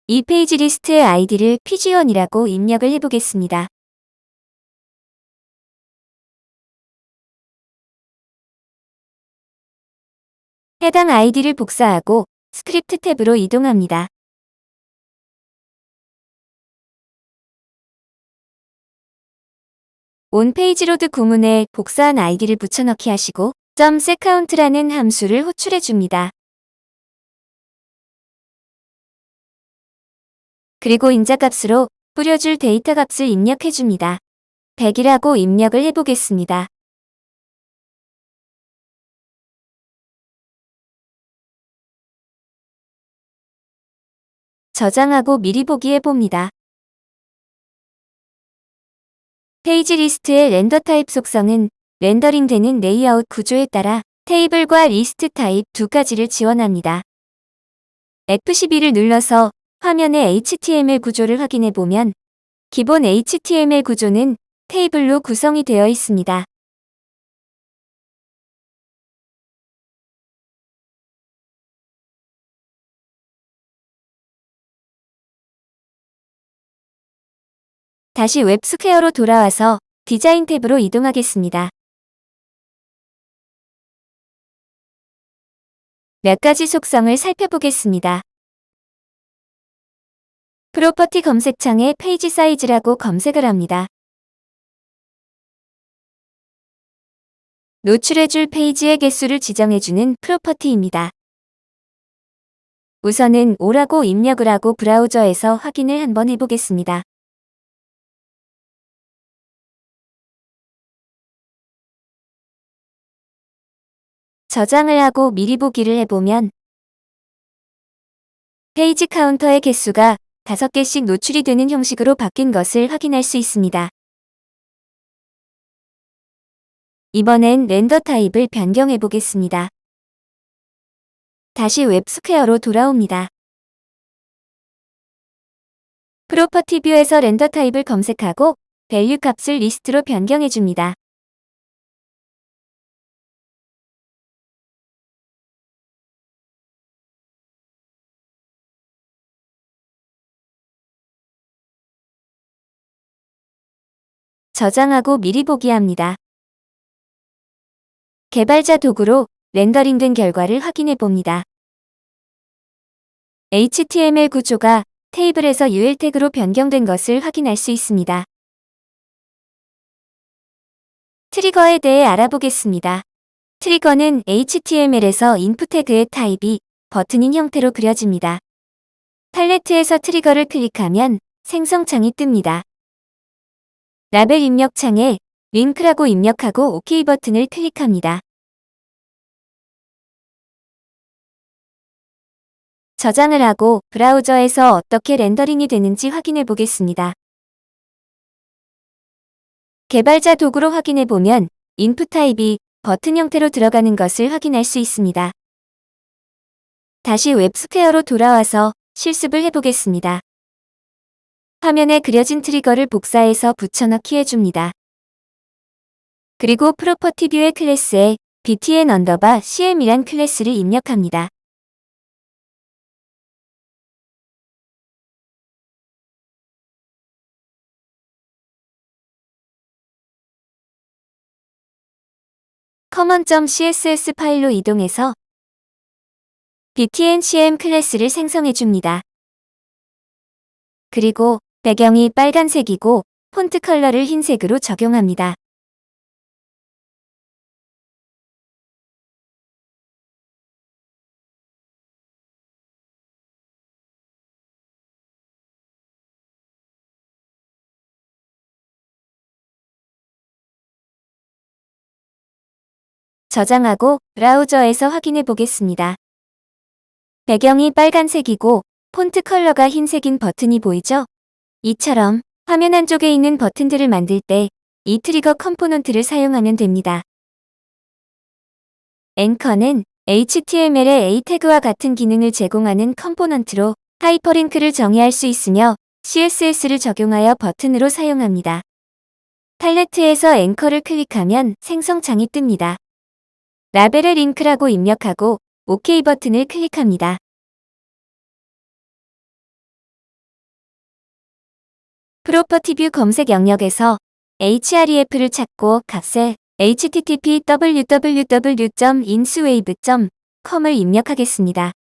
이 페이지 리스트의 아이디를 pg1이라고 입력을 해보겠습니다. 해당 아이디를 복사하고 스크립트 탭으로 이동합니다. onpageload 구문에 복사한 아이디를 붙여넣기 하시고 .setCount라는 함수를 호출해 줍니다. 그리고 인자값으로 뿌려줄 데이터 값을 입력해 줍니다. 100이라고 입력을 해보겠습니다. 저장하고 미리 보기 해봅니다. 페이지 리스트의 render type 속성은 렌더링되는 레이아웃 구조에 따라 테이블과 리스트 타입 두 가지를 지원합니다. F12를 눌러서 화면의 HTML 구조를 확인해 보면 기본 HTML 구조는 테이블로 구성이 되어 있습니다. 다시 웹스퀘어로 돌아와서 디자인 탭으로 이동하겠습니다. 몇 가지 속성을 살펴보겠습니다. property 검색창에 page size라고 검색을 합니다. 노출해줄 페이지의 개수를 지정해주는 property입니다. 우선은 오라고 입력을 하고 브라우저에서 확인을 한번 해보겠습니다. 저장을 하고 미리 보기를 해보면 페이지 카운터의 개수가 5개씩 노출이 되는 형식으로 바뀐 것을 확인할 수 있습니다. 이번엔 render type을 변경해 보겠습니다. 다시 웹스퀘어로 돌아옵니다. property view에서 render type을 검색하고 value 값을 리스트로 변경해 줍니다. 저장하고 미리 보기 합니다. 개발자 도구로 렌더링된 결과를 확인해 봅니다. HTML 구조가 테이블에서 UL 태그로 변경된 것을 확인할 수 있습니다. 트리거에 대해 알아보겠습니다. 트리거는 HTML에서 인풋 태그의 타입이 버튼인 형태로 그려집니다. 팔레트에서 트리거를 클릭하면 생성창이 뜹니다. 라벨 입력창에 링크라고 입력하고 OK 버튼을 클릭합니다. 저장을 하고 브라우저에서 어떻게 렌더링이 되는지 확인해 보겠습니다. 개발자 도구로 확인해 보면 input type이 버튼 형태로 들어가는 것을 확인할 수 있습니다. 다시 웹스퀘어로 돌아와서 실습을 해보겠습니다. 화면에 그려진 트리거를 복사해서 붙여넣기 해줍니다. 그리고 property view의 클래스에 btn underbar cm이란 클래스를 입력합니다. common.css 파일로 이동해서 btn-cm 클래스를 생성해줍니다. 그리고 배경이 빨간색이고 폰트 컬러를 흰색으로 적용합니다. 저장하고 브라우저에서 확인해 보겠습니다. 배경이 빨간색이고 폰트 컬러가 흰색인 버튼이 보이죠? 이처럼 화면 한쪽에 있는 버튼들을 만들 때 이 트리거 component를 사용하면 됩니다. 앵커는 HTML의 A 태그와 같은 기능을 제공하는 component로 하이퍼링크를 정의할 수 있으며 CSS를 적용하여 버튼으로 사용합니다. 팔레트에서 앵커를 클릭하면 생성창이 뜹니다. 라벨을 링크라고 입력하고 OK 버튼을 클릭합니다. property view 검색 영역에서 href를 찾고 값에 http www.inswave.com을 입력하겠습니다.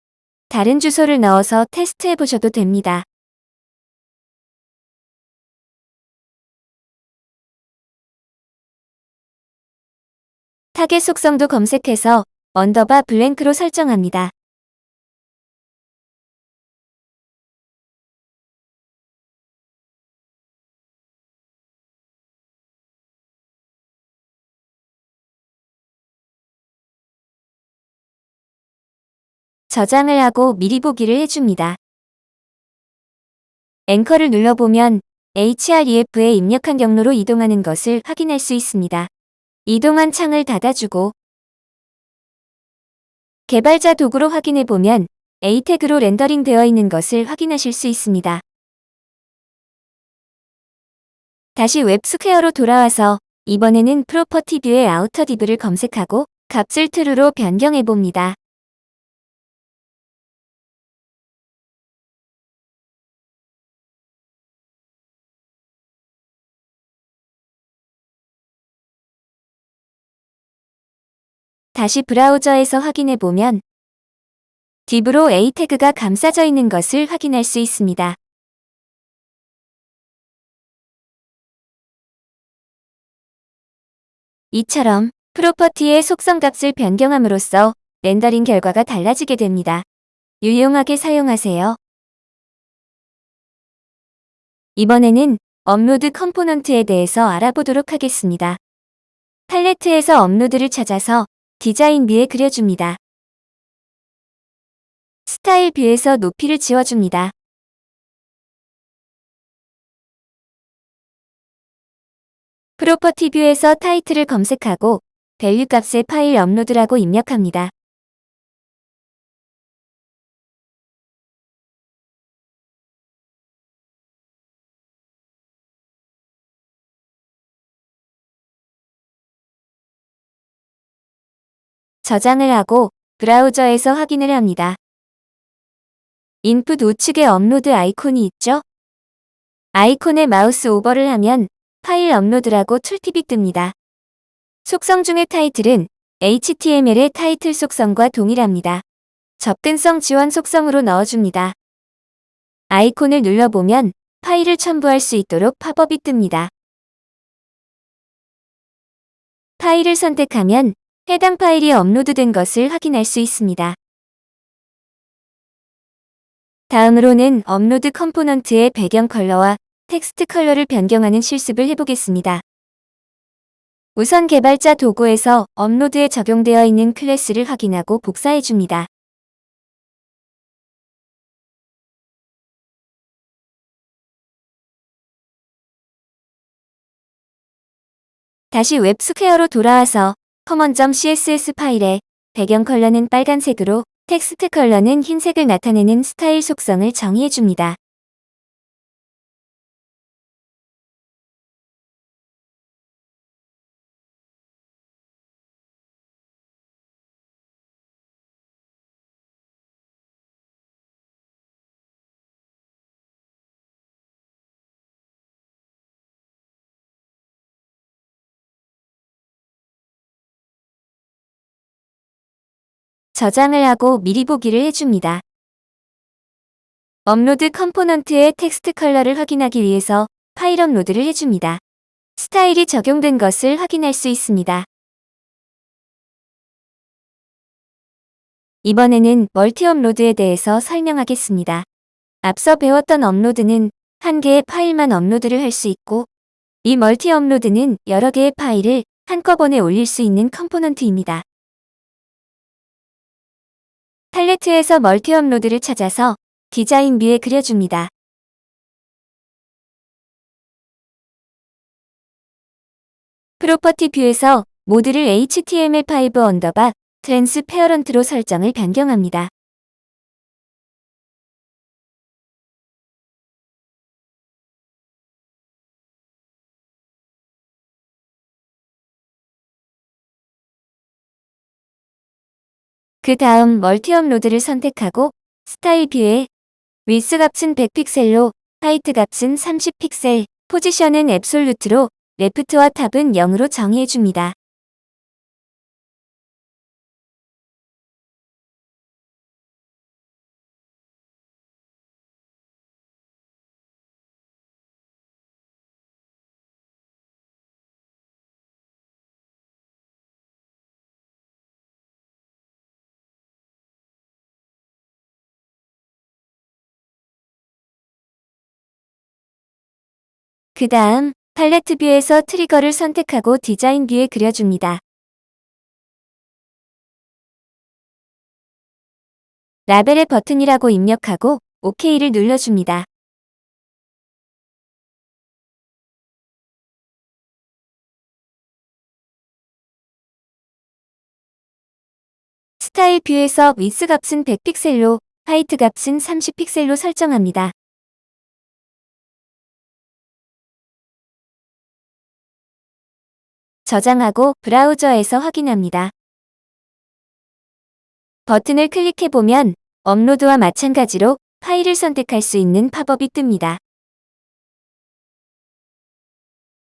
다른 주소를 넣어서 테스트해 보셔도 됩니다. 타겟 속성도 검색해서 underbar blank로 설정합니다. 저장을 하고 미리 보기를 해줍니다. 앵커를 눌러보면 href에 입력한 경로로 이동하는 것을 확인할 수 있습니다. 이동한 창을 닫아주고 개발자 도구로 확인해 보면 A 태그로 렌더링 되어 있는 것을 확인하실 수 있습니다. 다시 웹스퀘어로 돌아와서 이번에는 프로퍼티 뷰의 아우터 div를 검색하고 값을 true로 변경해 봅니다. 다시 브라우저에서 확인해 보면 div로 A 태그가 감싸져 있는 것을 확인할 수 있습니다. 이처럼 property의 속성 값을 변경함으로써 렌더링 결과가 달라지게 됩니다. 유용하게 사용하세요. 이번에는 업로드 component에 대해서 알아보도록 하겠습니다. 팔레트에서 업로드를 찾아서 디자인 view에 그려줍니다. 스타일 view에서 높이를 지워줍니다. property view에서 타이틀을 검색하고 value 값에 파일 업로드라고 입력합니다. 저장을 하고 브라우저에서 확인을 합니다. 인풋 우측에 업로드 아이콘이 있죠? 아이콘에 마우스 오버를 하면 파일 업로드라고 tooltip이 뜹니다. 속성 중의 타이틀은 HTML의 타이틀 속성과 동일합니다. 접근성 지원 속성으로 넣어줍니다. 아이콘을 눌러보면 파일을 첨부할 수 있도록 팝업이 뜹니다. 파일을 선택하면 해당 파일이 업로드된 것을 확인할 수 있습니다. 다음으로는 업로드 component의 배경 컬러와 텍스트 컬러를 변경하는 실습을 해보겠습니다. 우선 개발자 도구에서 업로드에 적용되어 있는 클래스를 확인하고 복사해줍니다. 다시 웹스퀘어로 돌아와서 common.css 파일에 배경 컬러는 빨간색으로 텍스트 컬러는 흰색을 나타내는 스타일 속성을 정의해줍니다. 저장을 하고 미리 보기를 해줍니다. 업로드 component의 텍스트 컬러를 확인하기 위해서 파일 업로드를 해줍니다. 스타일이 적용된 것을 확인할 수 있습니다. 이번에는 멀티 업로드에 대해서 설명하겠습니다. 앞서 배웠던 업로드는 한 개의 파일만 업로드를 할 수 있고 이 멀티 업로드는 여러 개의 파일을 한꺼번에 올릴 수 있는 component입니다. 팔레트에서 멀티 업로드를 찾아서 디자인 view에 그려줍니다. property view에서 모드를 HTML5 언더바 transparent로 설정을 변경합니다. 그 다음 멀티 업로드를 선택하고 스타일 view에 width 값은 100픽셀로 height 값은 30픽셀, 포지션은 absolute로 left와 top은 0으로 정의해줍니다. 그 다음 팔레트 view에서 trigger를 선택하고 디자인 view에 그려줍니다. 라벨에 버튼이라고 입력하고 OK를 눌러줍니다. 스타일 view에서 width 값은 100픽셀로, height 값은 30픽셀로 설정합니다. 저장하고 브라우저에서 확인합니다. 버튼을 클릭해보면 업로드와 마찬가지로 파일을 선택할 수 있는 팝업이 뜹니다.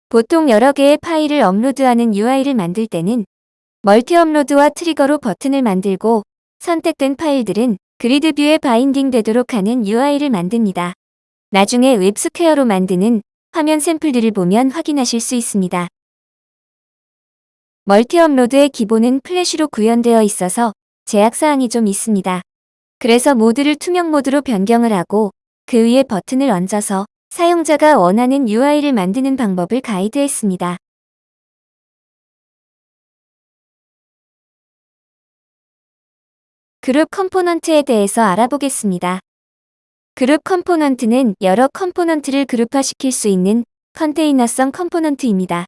보통 여러 개의 파일을 업로드하는 UI를 만들 때는 멀티 업로드와 trigger로 버튼을 만들고 선택된 파일들은 grid view에 binding 되도록 하는 UI를 만듭니다. 나중에 웹스퀘어로 만드는 화면 샘플들을 보면 확인하실 수 있습니다. 멀티 업로드의 기본은 플래시로 구현되어 있어서 제약사항이 좀 있습니다. 그래서 모드를 투명 모드로 변경을 하고 그 위에 버튼을 얹어서 사용자가 원하는 UI를 만드는 방법을 가이드했습니다. 그룹 component에 대해서 알아보겠습니다. 그룹 component는 여러 component를 그룹화시킬 수 있는 컨테이너성 component입니다.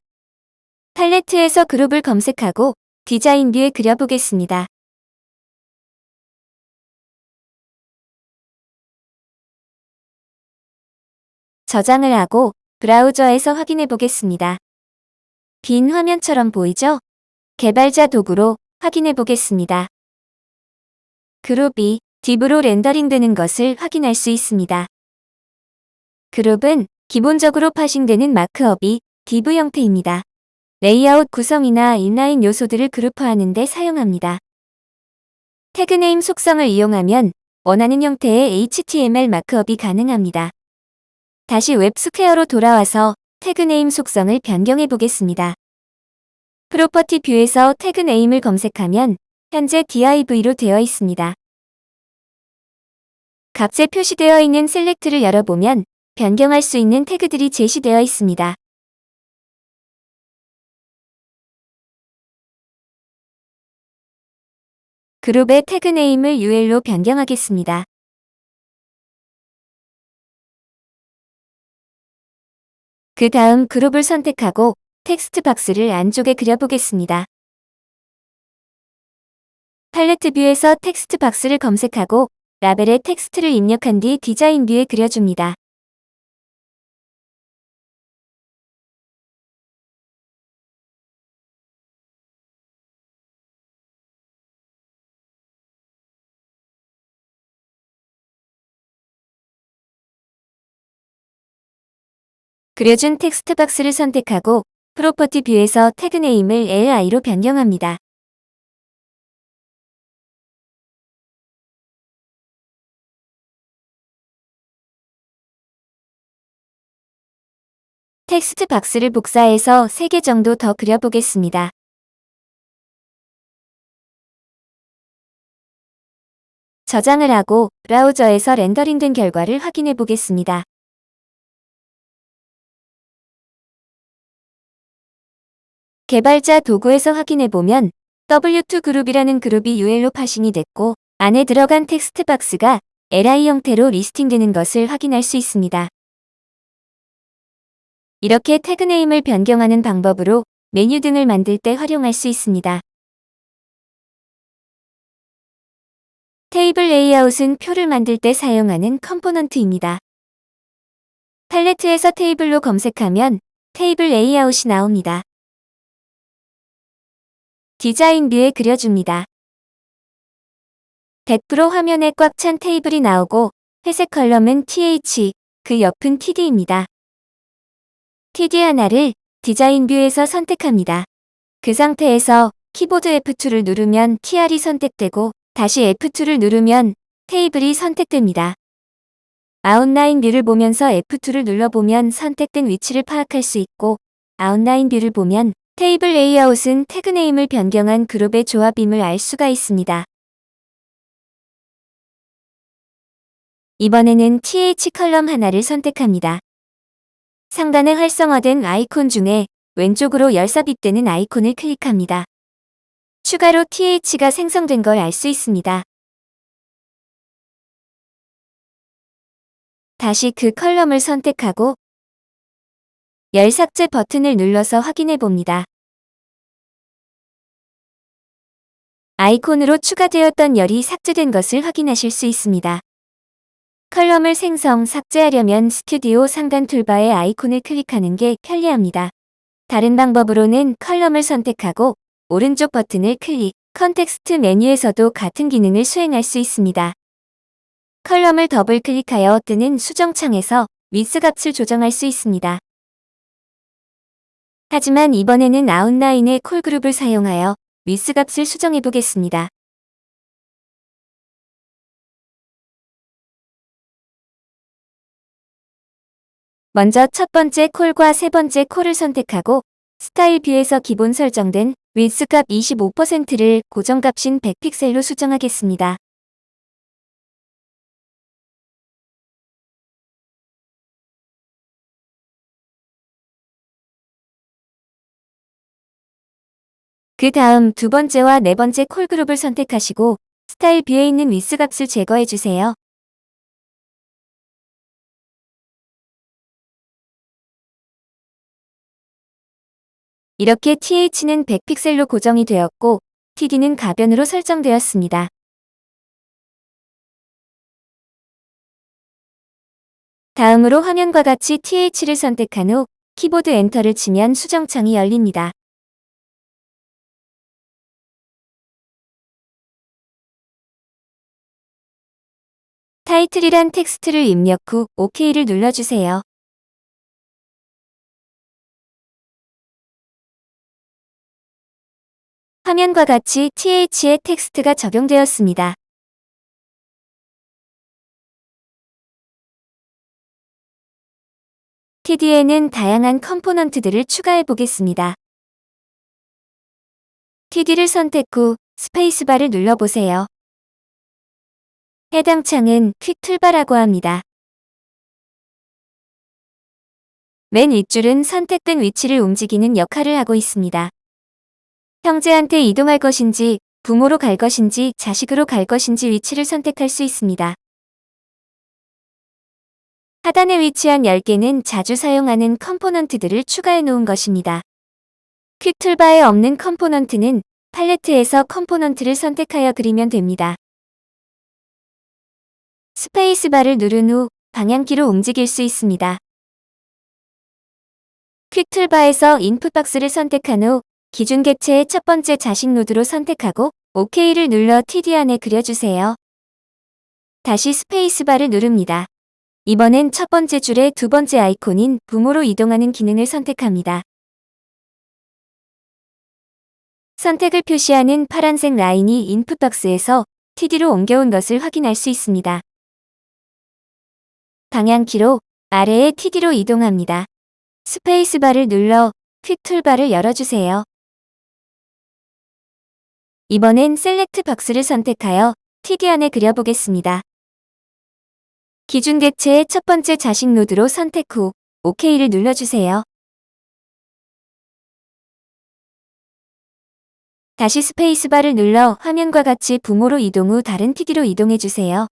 팔레트에서 그룹을 검색하고 디자인 view에 그려보겠습니다. 저장을 하고 브라우저에서 확인해 보겠습니다. 빈 화면처럼 보이죠? 개발자 도구로 확인해 보겠습니다. 그룹이 div로 렌더링되는 것을 확인할 수 있습니다. 그룹은 기본적으로 parsing되는 markup이 div 형태입니다. 레이아웃 구성이나 inline 요소들을 그룹화하는 데 사용합니다. tag name 속성을 이용하면 원하는 형태의 HTML markup이 가능합니다. 다시 웹스퀘어로 돌아와서 tag name 속성을 변경해 보겠습니다. property view에서 tag name을 검색하면 현재 div로 되어 있습니다. 값에 표시되어 있는 select를 열어보면 변경할 수 있는 태그들이 제시되어 있습니다. 그룹의 tag name을 UL로 변경하겠습니다. 그 다음 그룹을 선택하고 텍스트 박스를 안쪽에 그려보겠습니다. 팔레트 view에서 텍스트 박스를 검색하고 라벨에 텍스트를 입력한 뒤 디자인 view에 그려줍니다. 그려준 텍스트 박스를 선택하고 property view에서 tag name을 li로 변경합니다. 텍스트 박스를 복사해서 3개 정도 더 그려보겠습니다. 저장을 하고 브라우저에서 렌더링된 결과를 확인해 보겠습니다. 개발자 도구에서 확인해보면 W2 그룹이라는 그룹이 UL로 parsing이 됐고 안에 들어간 텍스트 박스가 li 형태로 listing되는 것을 확인할 수 있습니다. 이렇게 tag name을 변경하는 방법으로 메뉴 등을 만들 때 활용할 수 있습니다. 테이블 레이아웃은 표를 만들 때 사용하는 component입니다. 팔레트에서 테이블로 검색하면 테이블 레이아웃이 나옵니다. 디자인 view에 그려줍니다. 100% 화면에 꽉 찬 테이블이 나오고 회색 column은 TH, 그 옆은 TD입니다. TD 하나를 디자인 view에서 선택합니다. 그 상태에서 키보드 F2를 누르면 TR이 선택되고 다시 F2를 누르면 테이블이 선택됩니다. 아웃라인 view를 보면서 F2를 눌러보면 선택된 위치를 파악할 수 있고 아웃라인 view를 보면 테이블 레이아웃은 tag name을 변경한 그룹의 조합임을 알 수가 있습니다. 이번에는 TH column 하나를 선택합니다. 상단에 활성화된 아이콘 중에 왼쪽으로 열삽입되는 아이콘을 클릭합니다. 추가로 TH가 생성된 걸 알 수 있습니다. 다시 그 컬럼을 선택하고 열 삭제 버튼을 눌러서 확인해 봅니다. 아이콘으로 추가되었던 열이 삭제된 것을 확인하실 수 있습니다. 컬럼을 생성, 삭제하려면 스튜디오 상단 툴바의 아이콘을 클릭하는 게 편리합니다. 다른 방법으로는 column을 선택하고 오른쪽 버튼을 클릭, context 메뉴에서도 같은 기능을 수행할 수 있습니다. column을 더블 클릭하여 뜨는 수정창에서 위스 값을 조정할 수 있습니다. 하지만 이번에는 아웃라인의 colgroup을 사용하여 위스 값을 수정해 보겠습니다. 먼저 첫 번째 col과 세 번째 col을 선택하고 스타일 view에서 기본 설정된 width값 25%를 고정값인 100픽셀로 수정하겠습니다. 그 다음 두 번째와 네 번째 colgroup을 선택하시고 스타일 view에 있는 위스 값을 제거해 주세요. 이렇게 TH는 100픽셀로 고정이 되었고 TD는 가변으로 설정되었습니다. 다음으로 화면과 같이 TH를 선택한 후 키보드 엔터를 치면 수정창이 열립니다. 타이틀이란 텍스트를 입력 후 OK를 눌러주세요. 화면과 같이 TH의 텍스트가 적용되었습니다. TD에는 다양한 component들을 추가해 보겠습니다. TD를 선택 후 스페이스바를 눌러보세요. 해당 창은 quick toolbar라고 합니다. 맨 윗줄은 선택된 위치를 움직이는 역할을 하고 있습니다. 형제한테 이동할 것인지, 부모로 갈 것인지, 자식으로 갈 것인지 위치를 선택할 수 있습니다. 하단에 위치한 10개는 자주 사용하는 component들을 추가해 놓은 것입니다. quick toolbar에 없는 component는 팔레트에서 component를 선택하여 그리면 됩니다. 스페이스바를 누른 후 방향키로 움직일 수 있습니다. quick toolbar에서 input box를 선택한 후 기준 객체의 첫 번째 자식 노드로 선택하고 OK를 눌러 TD 안에 그려주세요. 다시 스페이스바를 누릅니다. 이번엔 첫 번째 줄의 두 번째 아이콘인 부모로 이동하는 기능을 선택합니다. 선택을 표시하는 파란색 라인이 input box에서 TD로 옮겨온 것을 확인할 수 있습니다. 방향키로 아래의 TD로 이동합니다. 스페이스바를 눌러 quick toolbar를 열어주세요. 이번엔 select box를 선택하여 TD 안에 그려보겠습니다. 기준 객체의 첫 번째 자식 노드로 선택 후 OK를 눌러주세요. 다시 스페이스바를 눌러 화면과 같이 부모로 이동 후 다른 TD로 이동해주세요.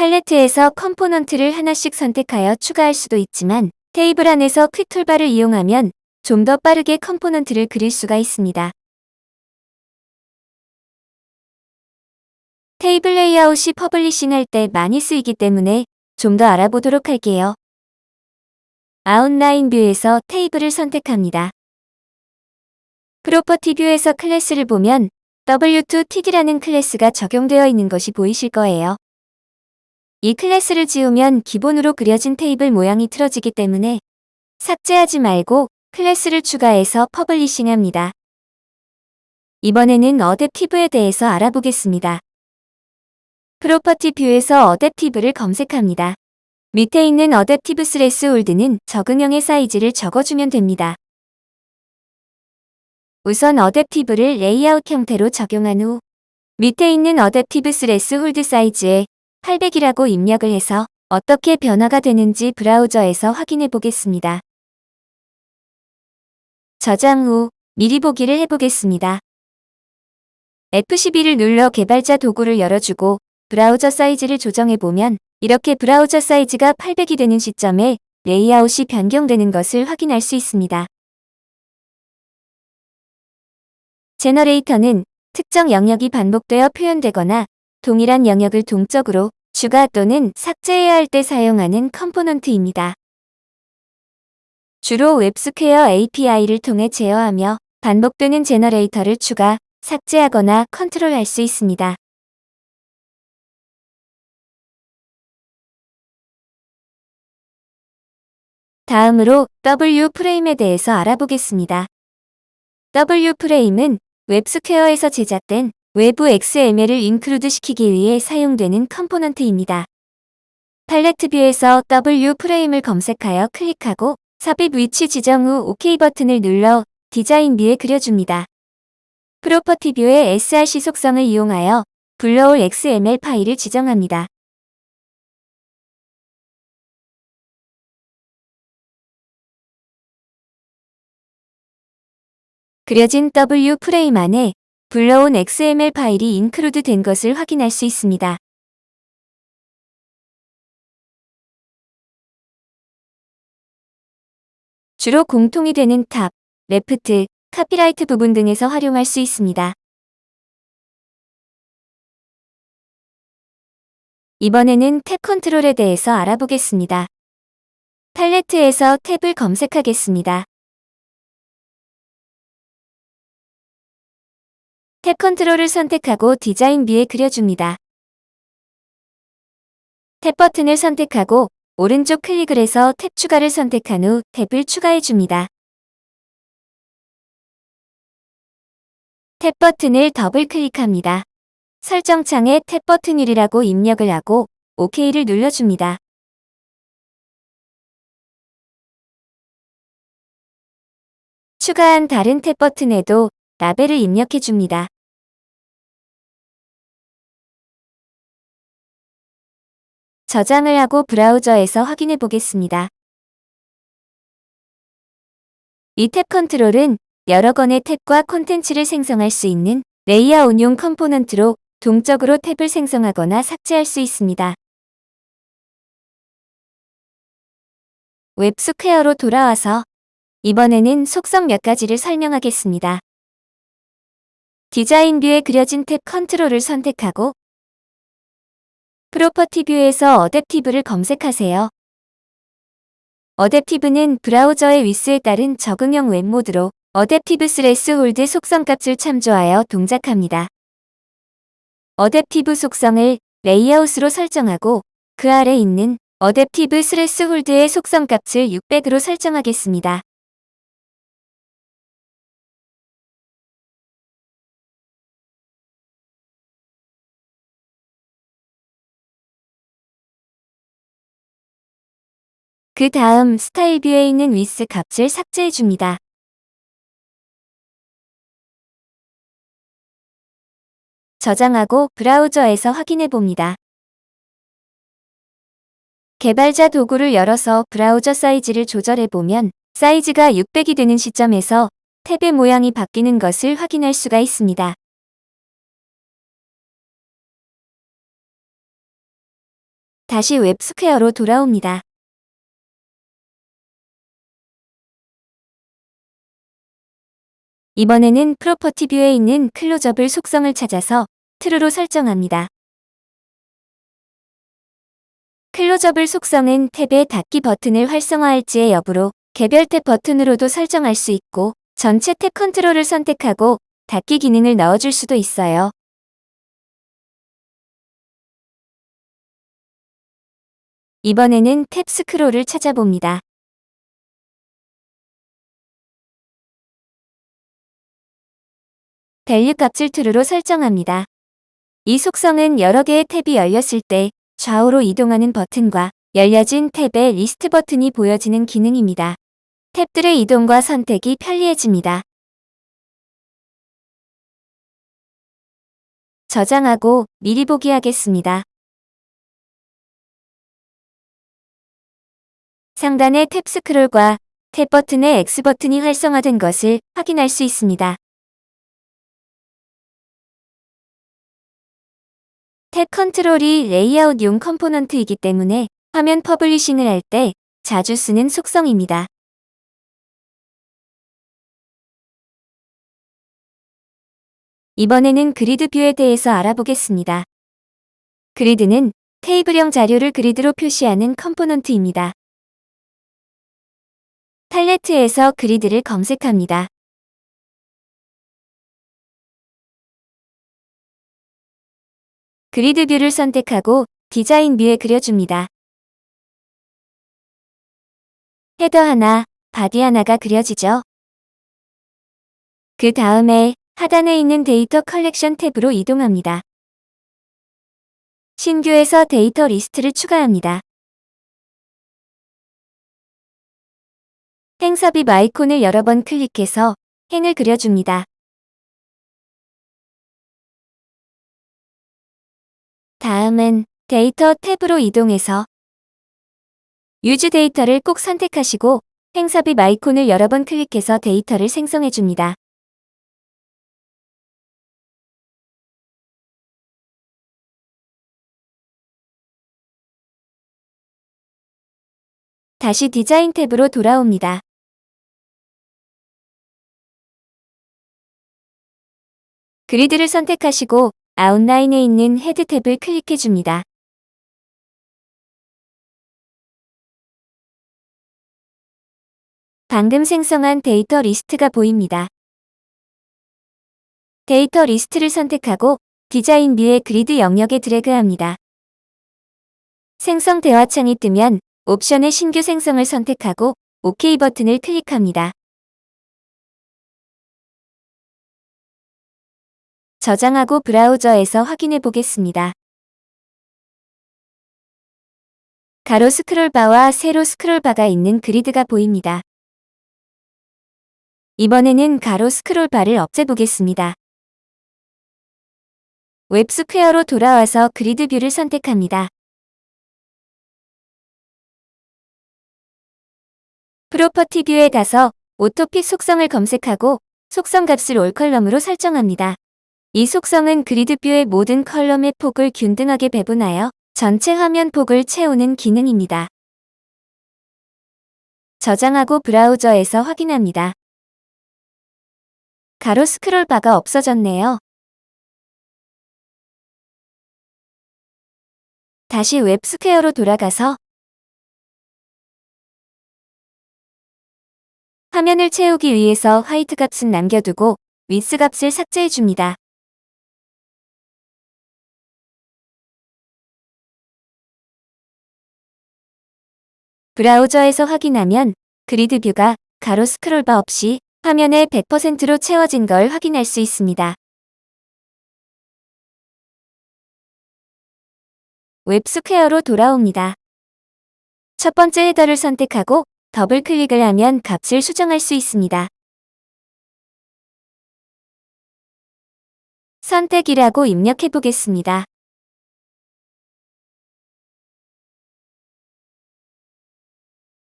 팔레트에서 component를 하나씩 선택하여 추가할 수도 있지만 테이블 안에서 quick toolbar를 이용하면 좀 더 빠르게 component를 그릴 수가 있습니다. 테이블 레이아웃이 publishing 할 때 많이 쓰이기 때문에 좀 더 알아보도록 할게요. 아웃라인 view에서 테이블을 선택합니다. property view에서 클래스를 보면 W2TD라는 클래스가 적용되어 있는 것이 보이실 거예요. 이 클래스를 지우면 기본으로 그려진 테이블 모양이 틀어지기 때문에 삭제하지 말고 클래스를 추가해서 publishing합니다. 이번에는 adaptive에 대해서 알아보겠습니다. property view에서 adaptive를 검색합니다. 밑에 있는 adaptive threshold는 적응형의 사이즈를 적어주면 됩니다. 우선 adaptive를 레이아웃 형태로 적용한 후 밑에 있는 adaptive threshold 사이즈에 800이라고 입력을 해서 어떻게 변화가 되는지 브라우저에서 확인해 보겠습니다. 저장 후 미리 보기를 해보겠습니다. F12를 눌러 개발자 도구를 열어주고 브라우저 사이즈를 조정해보면 이렇게 브라우저 사이즈가 800이 되는 시점에 레이아웃이 변경되는 것을 확인할 수 있습니다. generator는 특정 영역이 반복되어 표현되거나 동일한 영역을 동적으로 추가 또는 삭제해야 할 때 사용하는 컴포넌트입니다. 주로 웹스퀘어 API를 통해 제어하며 반복되는 generator를 추가, 삭제하거나 컨트롤할 수 있습니다. 다음으로 WFrame에 대해서 알아보겠습니다. WFrame은 웹스퀘어에서 제작된 외부 XML을 include 시키기 위해 사용되는 컴포넌트입니다. 팔레트 뷰에서 WFrame을 검색하여 클릭하고 삽입 위치 지정 후 OK 버튼을 눌러 디자인 뷰에 그려줍니다. property 뷰의 src 속성을 이용하여 불러올 XML 파일을 지정합니다. 그려진 WFrame 안에 불러온 XML 파일이 include 된 것을 확인할 수 있습니다. 주로 공통이 되는 top, left, copyright 부분 등에서 활용할 수 있습니다. 이번에는 탭 컨트롤에 대해서 알아보겠습니다. 팔레트에서 탭을 검색하겠습니다. 탭 컨트롤을 선택하고 디자인 뷰에 그려줍니다. 탭 버튼을 선택하고 오른쪽 클릭을 해서 탭 추가를 선택한 후 탭을 추가해줍니다. 탭 버튼을 더블 클릭합니다. 설정창에 탭 버튼 1이라고 입력을 하고 OK를 눌러줍니다. 추가한 다른 탭 버튼에도 라벨을 입력해 줍니다. 저장을 하고 브라우저에서 확인해 보겠습니다. 이 탭 컨트롤은 여러 건의 탭과 콘텐츠를 생성할 수 있는 레이아웃용 컴포넌트로 동적으로 탭을 생성하거나 삭제할 수 있습니다. 웹스퀘어로 돌아와서 이번에는 속성 몇 가지를 설명하겠습니다. 디자인 뷰에 그려진 탭 컨트롤을 선택하고 property 뷰에서 adaptive를 검색하세요. adaptive는 브라우저의 위스에 따른 적응형 웹 모드로 adaptive threshold 속성값을 참조하여 동작합니다. adaptive 속성을 레이아웃으로 설정하고 그 아래 있는 adaptive threshold의 속성값을 600으로 설정하겠습니다. 그 다음 스타일 뷰에 있는 위스 값을 삭제해 줍니다. 저장하고 브라우저에서 확인해 봅니다. 개발자 도구를 열어서 브라우저 사이즈를 조절해 보면 사이즈가 600이 되는 시점에서 탭의 모양이 바뀌는 것을 확인할 수가 있습니다. 다시 웹스퀘어로 돌아옵니다. 이번에는 property 뷰에 있는 closable 속성을 찾아서 true로 설정합니다. closable 속성은 탭의 닫기 버튼을 활성화할지의 여부로 개별 탭 버튼으로도 설정할 수 있고 전체 탭 컨트롤을 선택하고 닫기 기능을 넣어줄 수도 있어요. 이번에는 탭 스크롤을 찾아봅니다. value 값을 true로 설정합니다. 이 속성은 여러 개의 탭이 열렸을 때 좌우로 이동하는 버튼과 열려진 탭의 리스트 버튼이 보여지는 기능입니다. 탭들의 이동과 선택이 편리해집니다. 저장하고 미리 보기 하겠습니다. 상단의 탭 스크롤과 탭 버튼의 X 버튼이 활성화된 것을 확인할 수 있습니다. 탭 컨트롤이 레이아웃용 컴포넌트이기 때문에 화면 publishing을 할 때 자주 쓰는 속성입니다. 이번에는 그리드 뷰에 대해서 알아보겠습니다. 그리드는 테이블형 자료를 그리드로 표시하는 컴포넌트입니다. 팔레트에서 그리드를 검색합니다. 그리드 뷰를 선택하고 디자인 뷰에 그려줍니다. 헤더 하나, 바디 하나가 그려지죠. 그 다음에 하단에 있는 데이터 컬렉션 탭으로 이동합니다. 신규에서 데이터 리스트를 추가합니다. 행 삽입 아이콘을 여러 번 클릭해서 행을 그려줍니다. 다음은 데이터 탭으로 이동해서 use data를 꼭 선택하시고 행삽입 아이콘을 여러 번 클릭해서 데이터를 생성해 줍니다. 다시 디자인 탭으로 돌아옵니다. 그리드를 선택하시고 아웃라인에 있는 헤드 탭을 클릭해 줍니다. 방금 생성한 데이터 리스트가 보입니다. 데이터 리스트를 선택하고 디자인 view의 그리드 영역에 드래그합니다. 생성 대화창이 뜨면 옵션의 신규 생성을 선택하고 OK 버튼을 클릭합니다. 저장하고 브라우저에서 확인해 보겠습니다. 가로 스크롤바와 세로 스크롤바가 있는 그리드가 보입니다. 이번에는 가로 스크롤바를 없애보겠습니다. 웹스퀘어로 돌아와서 그리드 view를 선택합니다. property view에 가서 auto fit 속성을 검색하고 속성 값을 all column으로 설정합니다. 이 속성은 그리드 view의 모든 컬럼의 폭을 균등하게 배분하여 전체 화면 폭을 채우는 기능입니다. 저장하고 브라우저에서 확인합니다. 가로 스크롤 바가 없어졌네요. 다시 웹스퀘어로 돌아가서 화면을 채우기 위해서 height 값은 남겨두고 위스 값을 삭제해줍니다. 브라우저에서 확인하면 그리드 view가 가로 스크롤바 없이 화면에 100%로 채워진 걸 확인할 수 있습니다. 웹스퀘어로 돌아옵니다. 첫 번째 헤더를 선택하고 더블 클릭을 하면 값을 수정할 수 있습니다. 선택이라고 입력해 보겠습니다.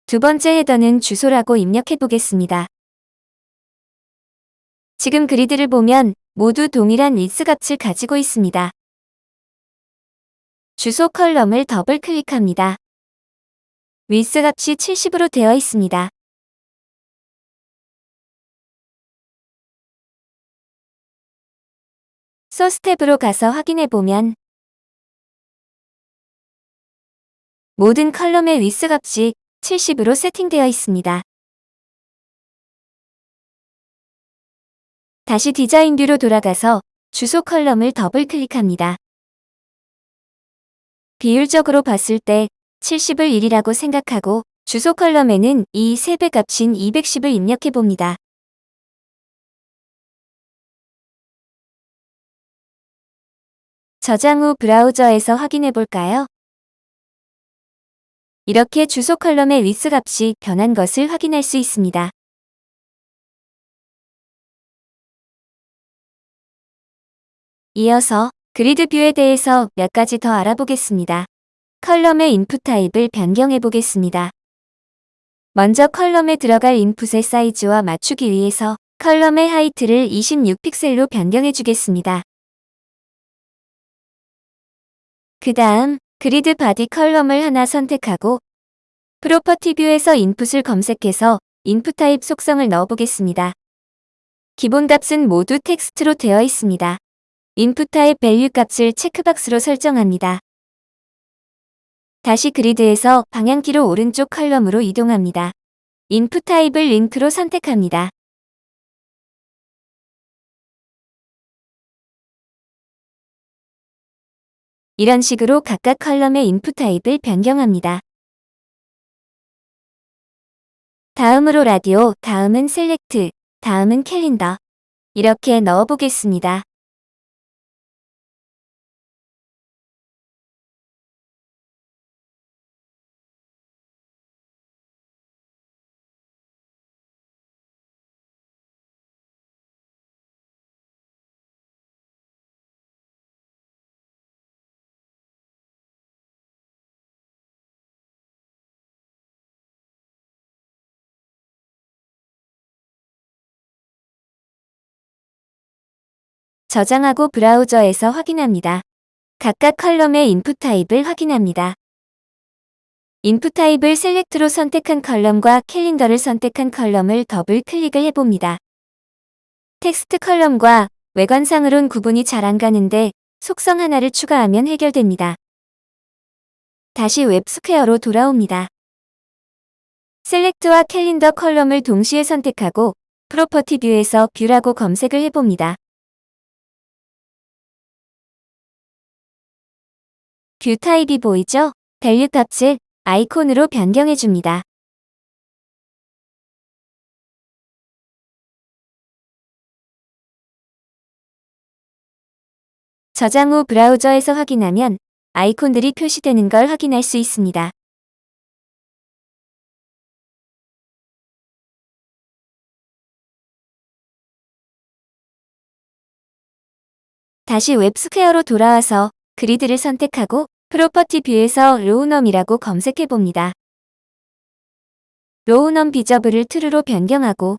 두 번째 헤더는 주소라고 입력해 보겠습니다. 지금 그리드를 보면 모두 동일한 리스 값을 가지고 있습니다. 주소 컬럼을 더블 클릭합니다. 위스 값이 70으로 되어 있습니다. 소스 탭으로 가서 확인해 보면 모든 컬럼의 위스 값이 70으로 세팅되어 있습니다. 다시 디자인 view로 돌아가서 주소 컬럼을 더블 클릭합니다. 비율적으로 봤을 때 70을 1이라고 생각하고 주소 컬럼에는 이 3배 값인 210을 입력해 봅니다. 저장 후 브라우저에서 확인해 볼까요? 이렇게 주소 컬럼의 위스 값이 변한 것을 확인할 수 있습니다. 이어서 그리드 view에 대해서 몇 가지 더 알아보겠습니다. 컬럼의 input 타입을 변경해 보겠습니다. 먼저 컬럼에 들어갈 input의 사이즈와 맞추기 위해서 컬럼의 height를 26픽셀로 변경해 주겠습니다. 그 다음 그리드 body 컬럼을 하나 선택하고 property view에서 input을 검색해서 input 타입 속성을 넣어보겠습니다. 기본 값은 모두 텍스트로 되어 있습니다. input 타입 value 값을 체크박스로 설정합니다. 다시 그리드에서 방향키로 오른쪽 컬럼으로 이동합니다. input 타입을 링크로 선택합니다. 이런 식으로 각각 컬럼의 input 타입을 변경합니다. 다음으로 라디오, 다음은 select, 다음은 calendar. 이렇게 넣어보겠습니다. 저장하고 브라우저에서 확인합니다. 각각 컬럼의 input 타입을 확인합니다. input 타입을 select로 선택한 컬럼과 calendar를 선택한 컬럼을 더블 클릭을 해봅니다. 텍스트 컬럼과 외관상으론 구분이 잘 안 가는데 속성 하나를 추가하면 해결됩니다. 다시 웹스퀘어로 돌아옵니다. select와 calendar 컬럼을 동시에 선택하고 property view에서 view라고 검색을 해봅니다. view 타입이 보이죠? value 값을 아이콘으로 변경해줍니다. 저장 후 브라우저에서 확인하면 아이콘들이 표시되는 걸 확인할 수 있습니다. 다시 웹스퀘어로 돌아와서 그리드를 선택하고 property view에서 row num이라고 검색해 봅니다. row num visible을 true로 변경하고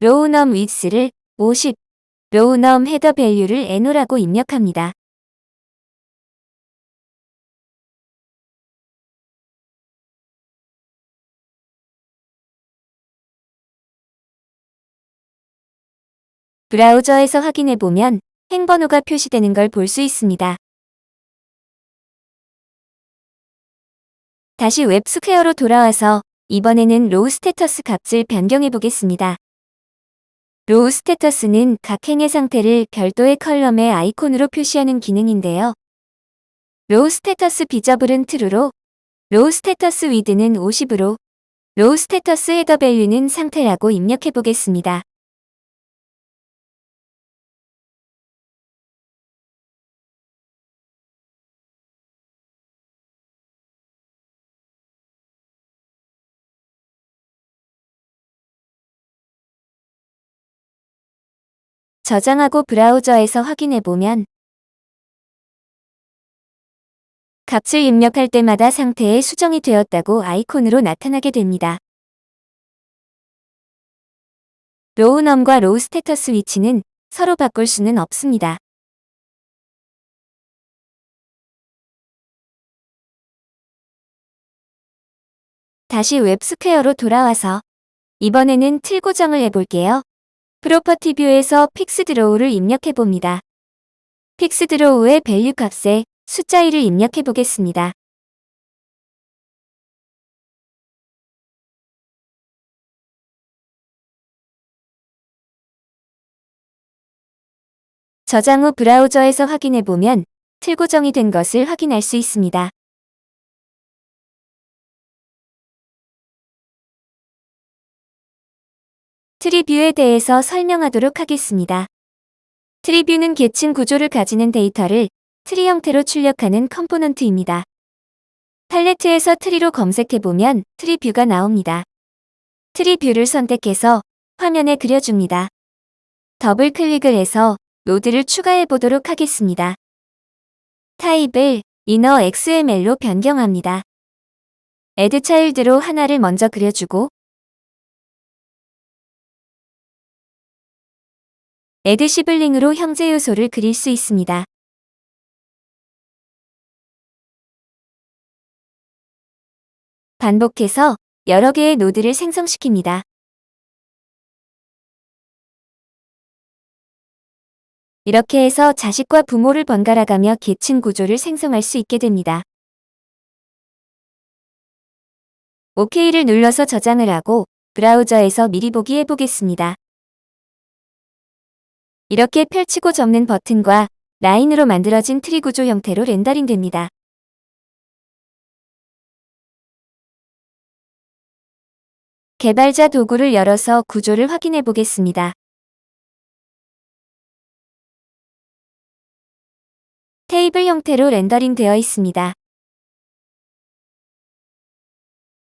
row num width를 50, row num 헤더 value를 no라고 입력합니다. 브라우저에서 확인해 보면 행번호가 표시되는 걸 볼 수 있습니다. 다시 웹스퀘어로 돌아와서 이번에는 row status 값을 변경해 보겠습니다. row status는 각 행의 상태를 별도의 컬럼의 아이콘으로 표시하는 기능인데요. row status visible은 true로, row status width는 50으로, 로우 스테터스 헤더 밸류는 상태라고 입력해 보겠습니다. 저장하고 브라우저에서 확인해보면 값을 입력할 때마다 상태에 수정이 되었다고 아이콘으로 나타나게 됩니다. row num과 row status 위치는 서로 바꿀 수는 없습니다. 다시 웹스퀘어로 돌아와서 이번에는 틀 고정을 해볼게요. property view에서 fixed row를 입력해 봅니다. fixedRow의 value 값에 숫자 1을 입력해 보겠습니다. 저장 후 브라우저에서 확인해 보면 틀 고정이 된 것을 확인할 수 있습니다. treeView에 대해서 설명하도록 하겠습니다. treeView는 계층 구조를 가지는 데이터를 트리 형태로 출력하는 컴포넌트입니다. 팔레트에서 트리로 검색해보면 treeView가 나옵니다. treeView를 선택해서 화면에 그려줍니다. 더블 클릭을 해서 노드를 추가해 보도록 하겠습니다. 타입을 inner XML로 변경합니다. add child로 하나를 먼저 그려주고 add sibling으로 형제 요소를 그릴 수 있습니다. 반복해서 여러 개의 노드를 생성시킵니다. 이렇게 해서 자식과 부모를 번갈아가며 계층 구조를 생성할 수 있게 됩니다. OK를 눌러서 저장을 하고 브라우저에서 미리 보기 해보겠습니다. 이렇게 펼치고 접는 버튼과 라인으로 만들어진 트리 구조 형태로 렌더링 됩니다. 개발자 도구를 열어서 구조를 확인해 보겠습니다. 테이블 형태로 렌더링 되어 있습니다.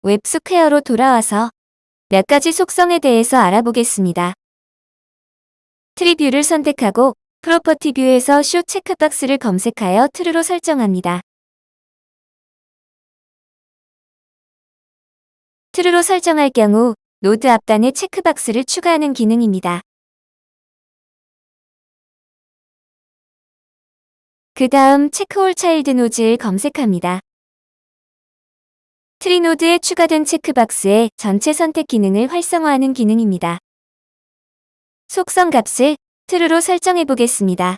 웹스퀘어로 돌아와서 몇 가지 속성에 대해서 알아보겠습니다. treeView를 선택하고 property view에서 show checkbox를 검색하여 true로 설정합니다. true로 설정할 경우 노드 앞단에 체크박스를 추가하는 기능입니다. 그 다음 check all child nodes를 검색합니다. 트리 노드에 추가된 체크박스의 전체 선택 기능을 활성화하는 기능입니다. 속성 값을 true로 설정해 보겠습니다.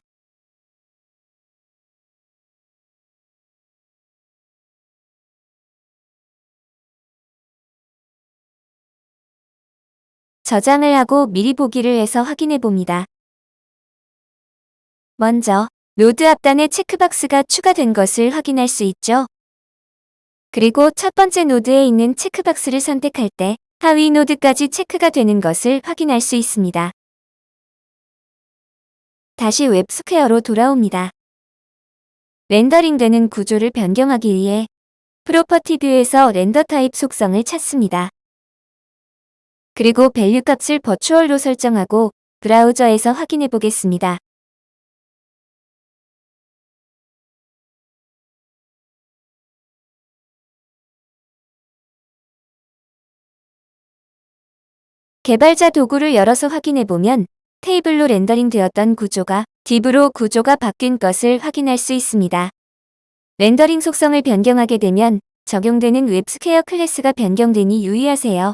저장을 하고 미리 보기를 해서 확인해 봅니다. 먼저 노드 앞단에 체크박스가 추가된 것을 확인할 수 있죠. 그리고 첫 번째 노드에 있는 체크박스를 선택할 때 하위 노드까지 체크가 되는 것을 확인할 수 있습니다. 다시 웹스퀘어로 돌아옵니다. 렌더링되는 구조를 변경하기 위해 property view에서 render type 속성을 찾습니다. 그리고 value 값을 virtual로 설정하고 브라우저에서 확인해 보겠습니다. 개발자 도구를 열어서 확인해 보면 테이블로 렌더링 되었던 구조가 div으로 구조가 바뀐 것을 확인할 수 있습니다. 렌더링 속성을 변경하게 되면 적용되는 웹스퀘어 클래스가 변경되니 유의하세요.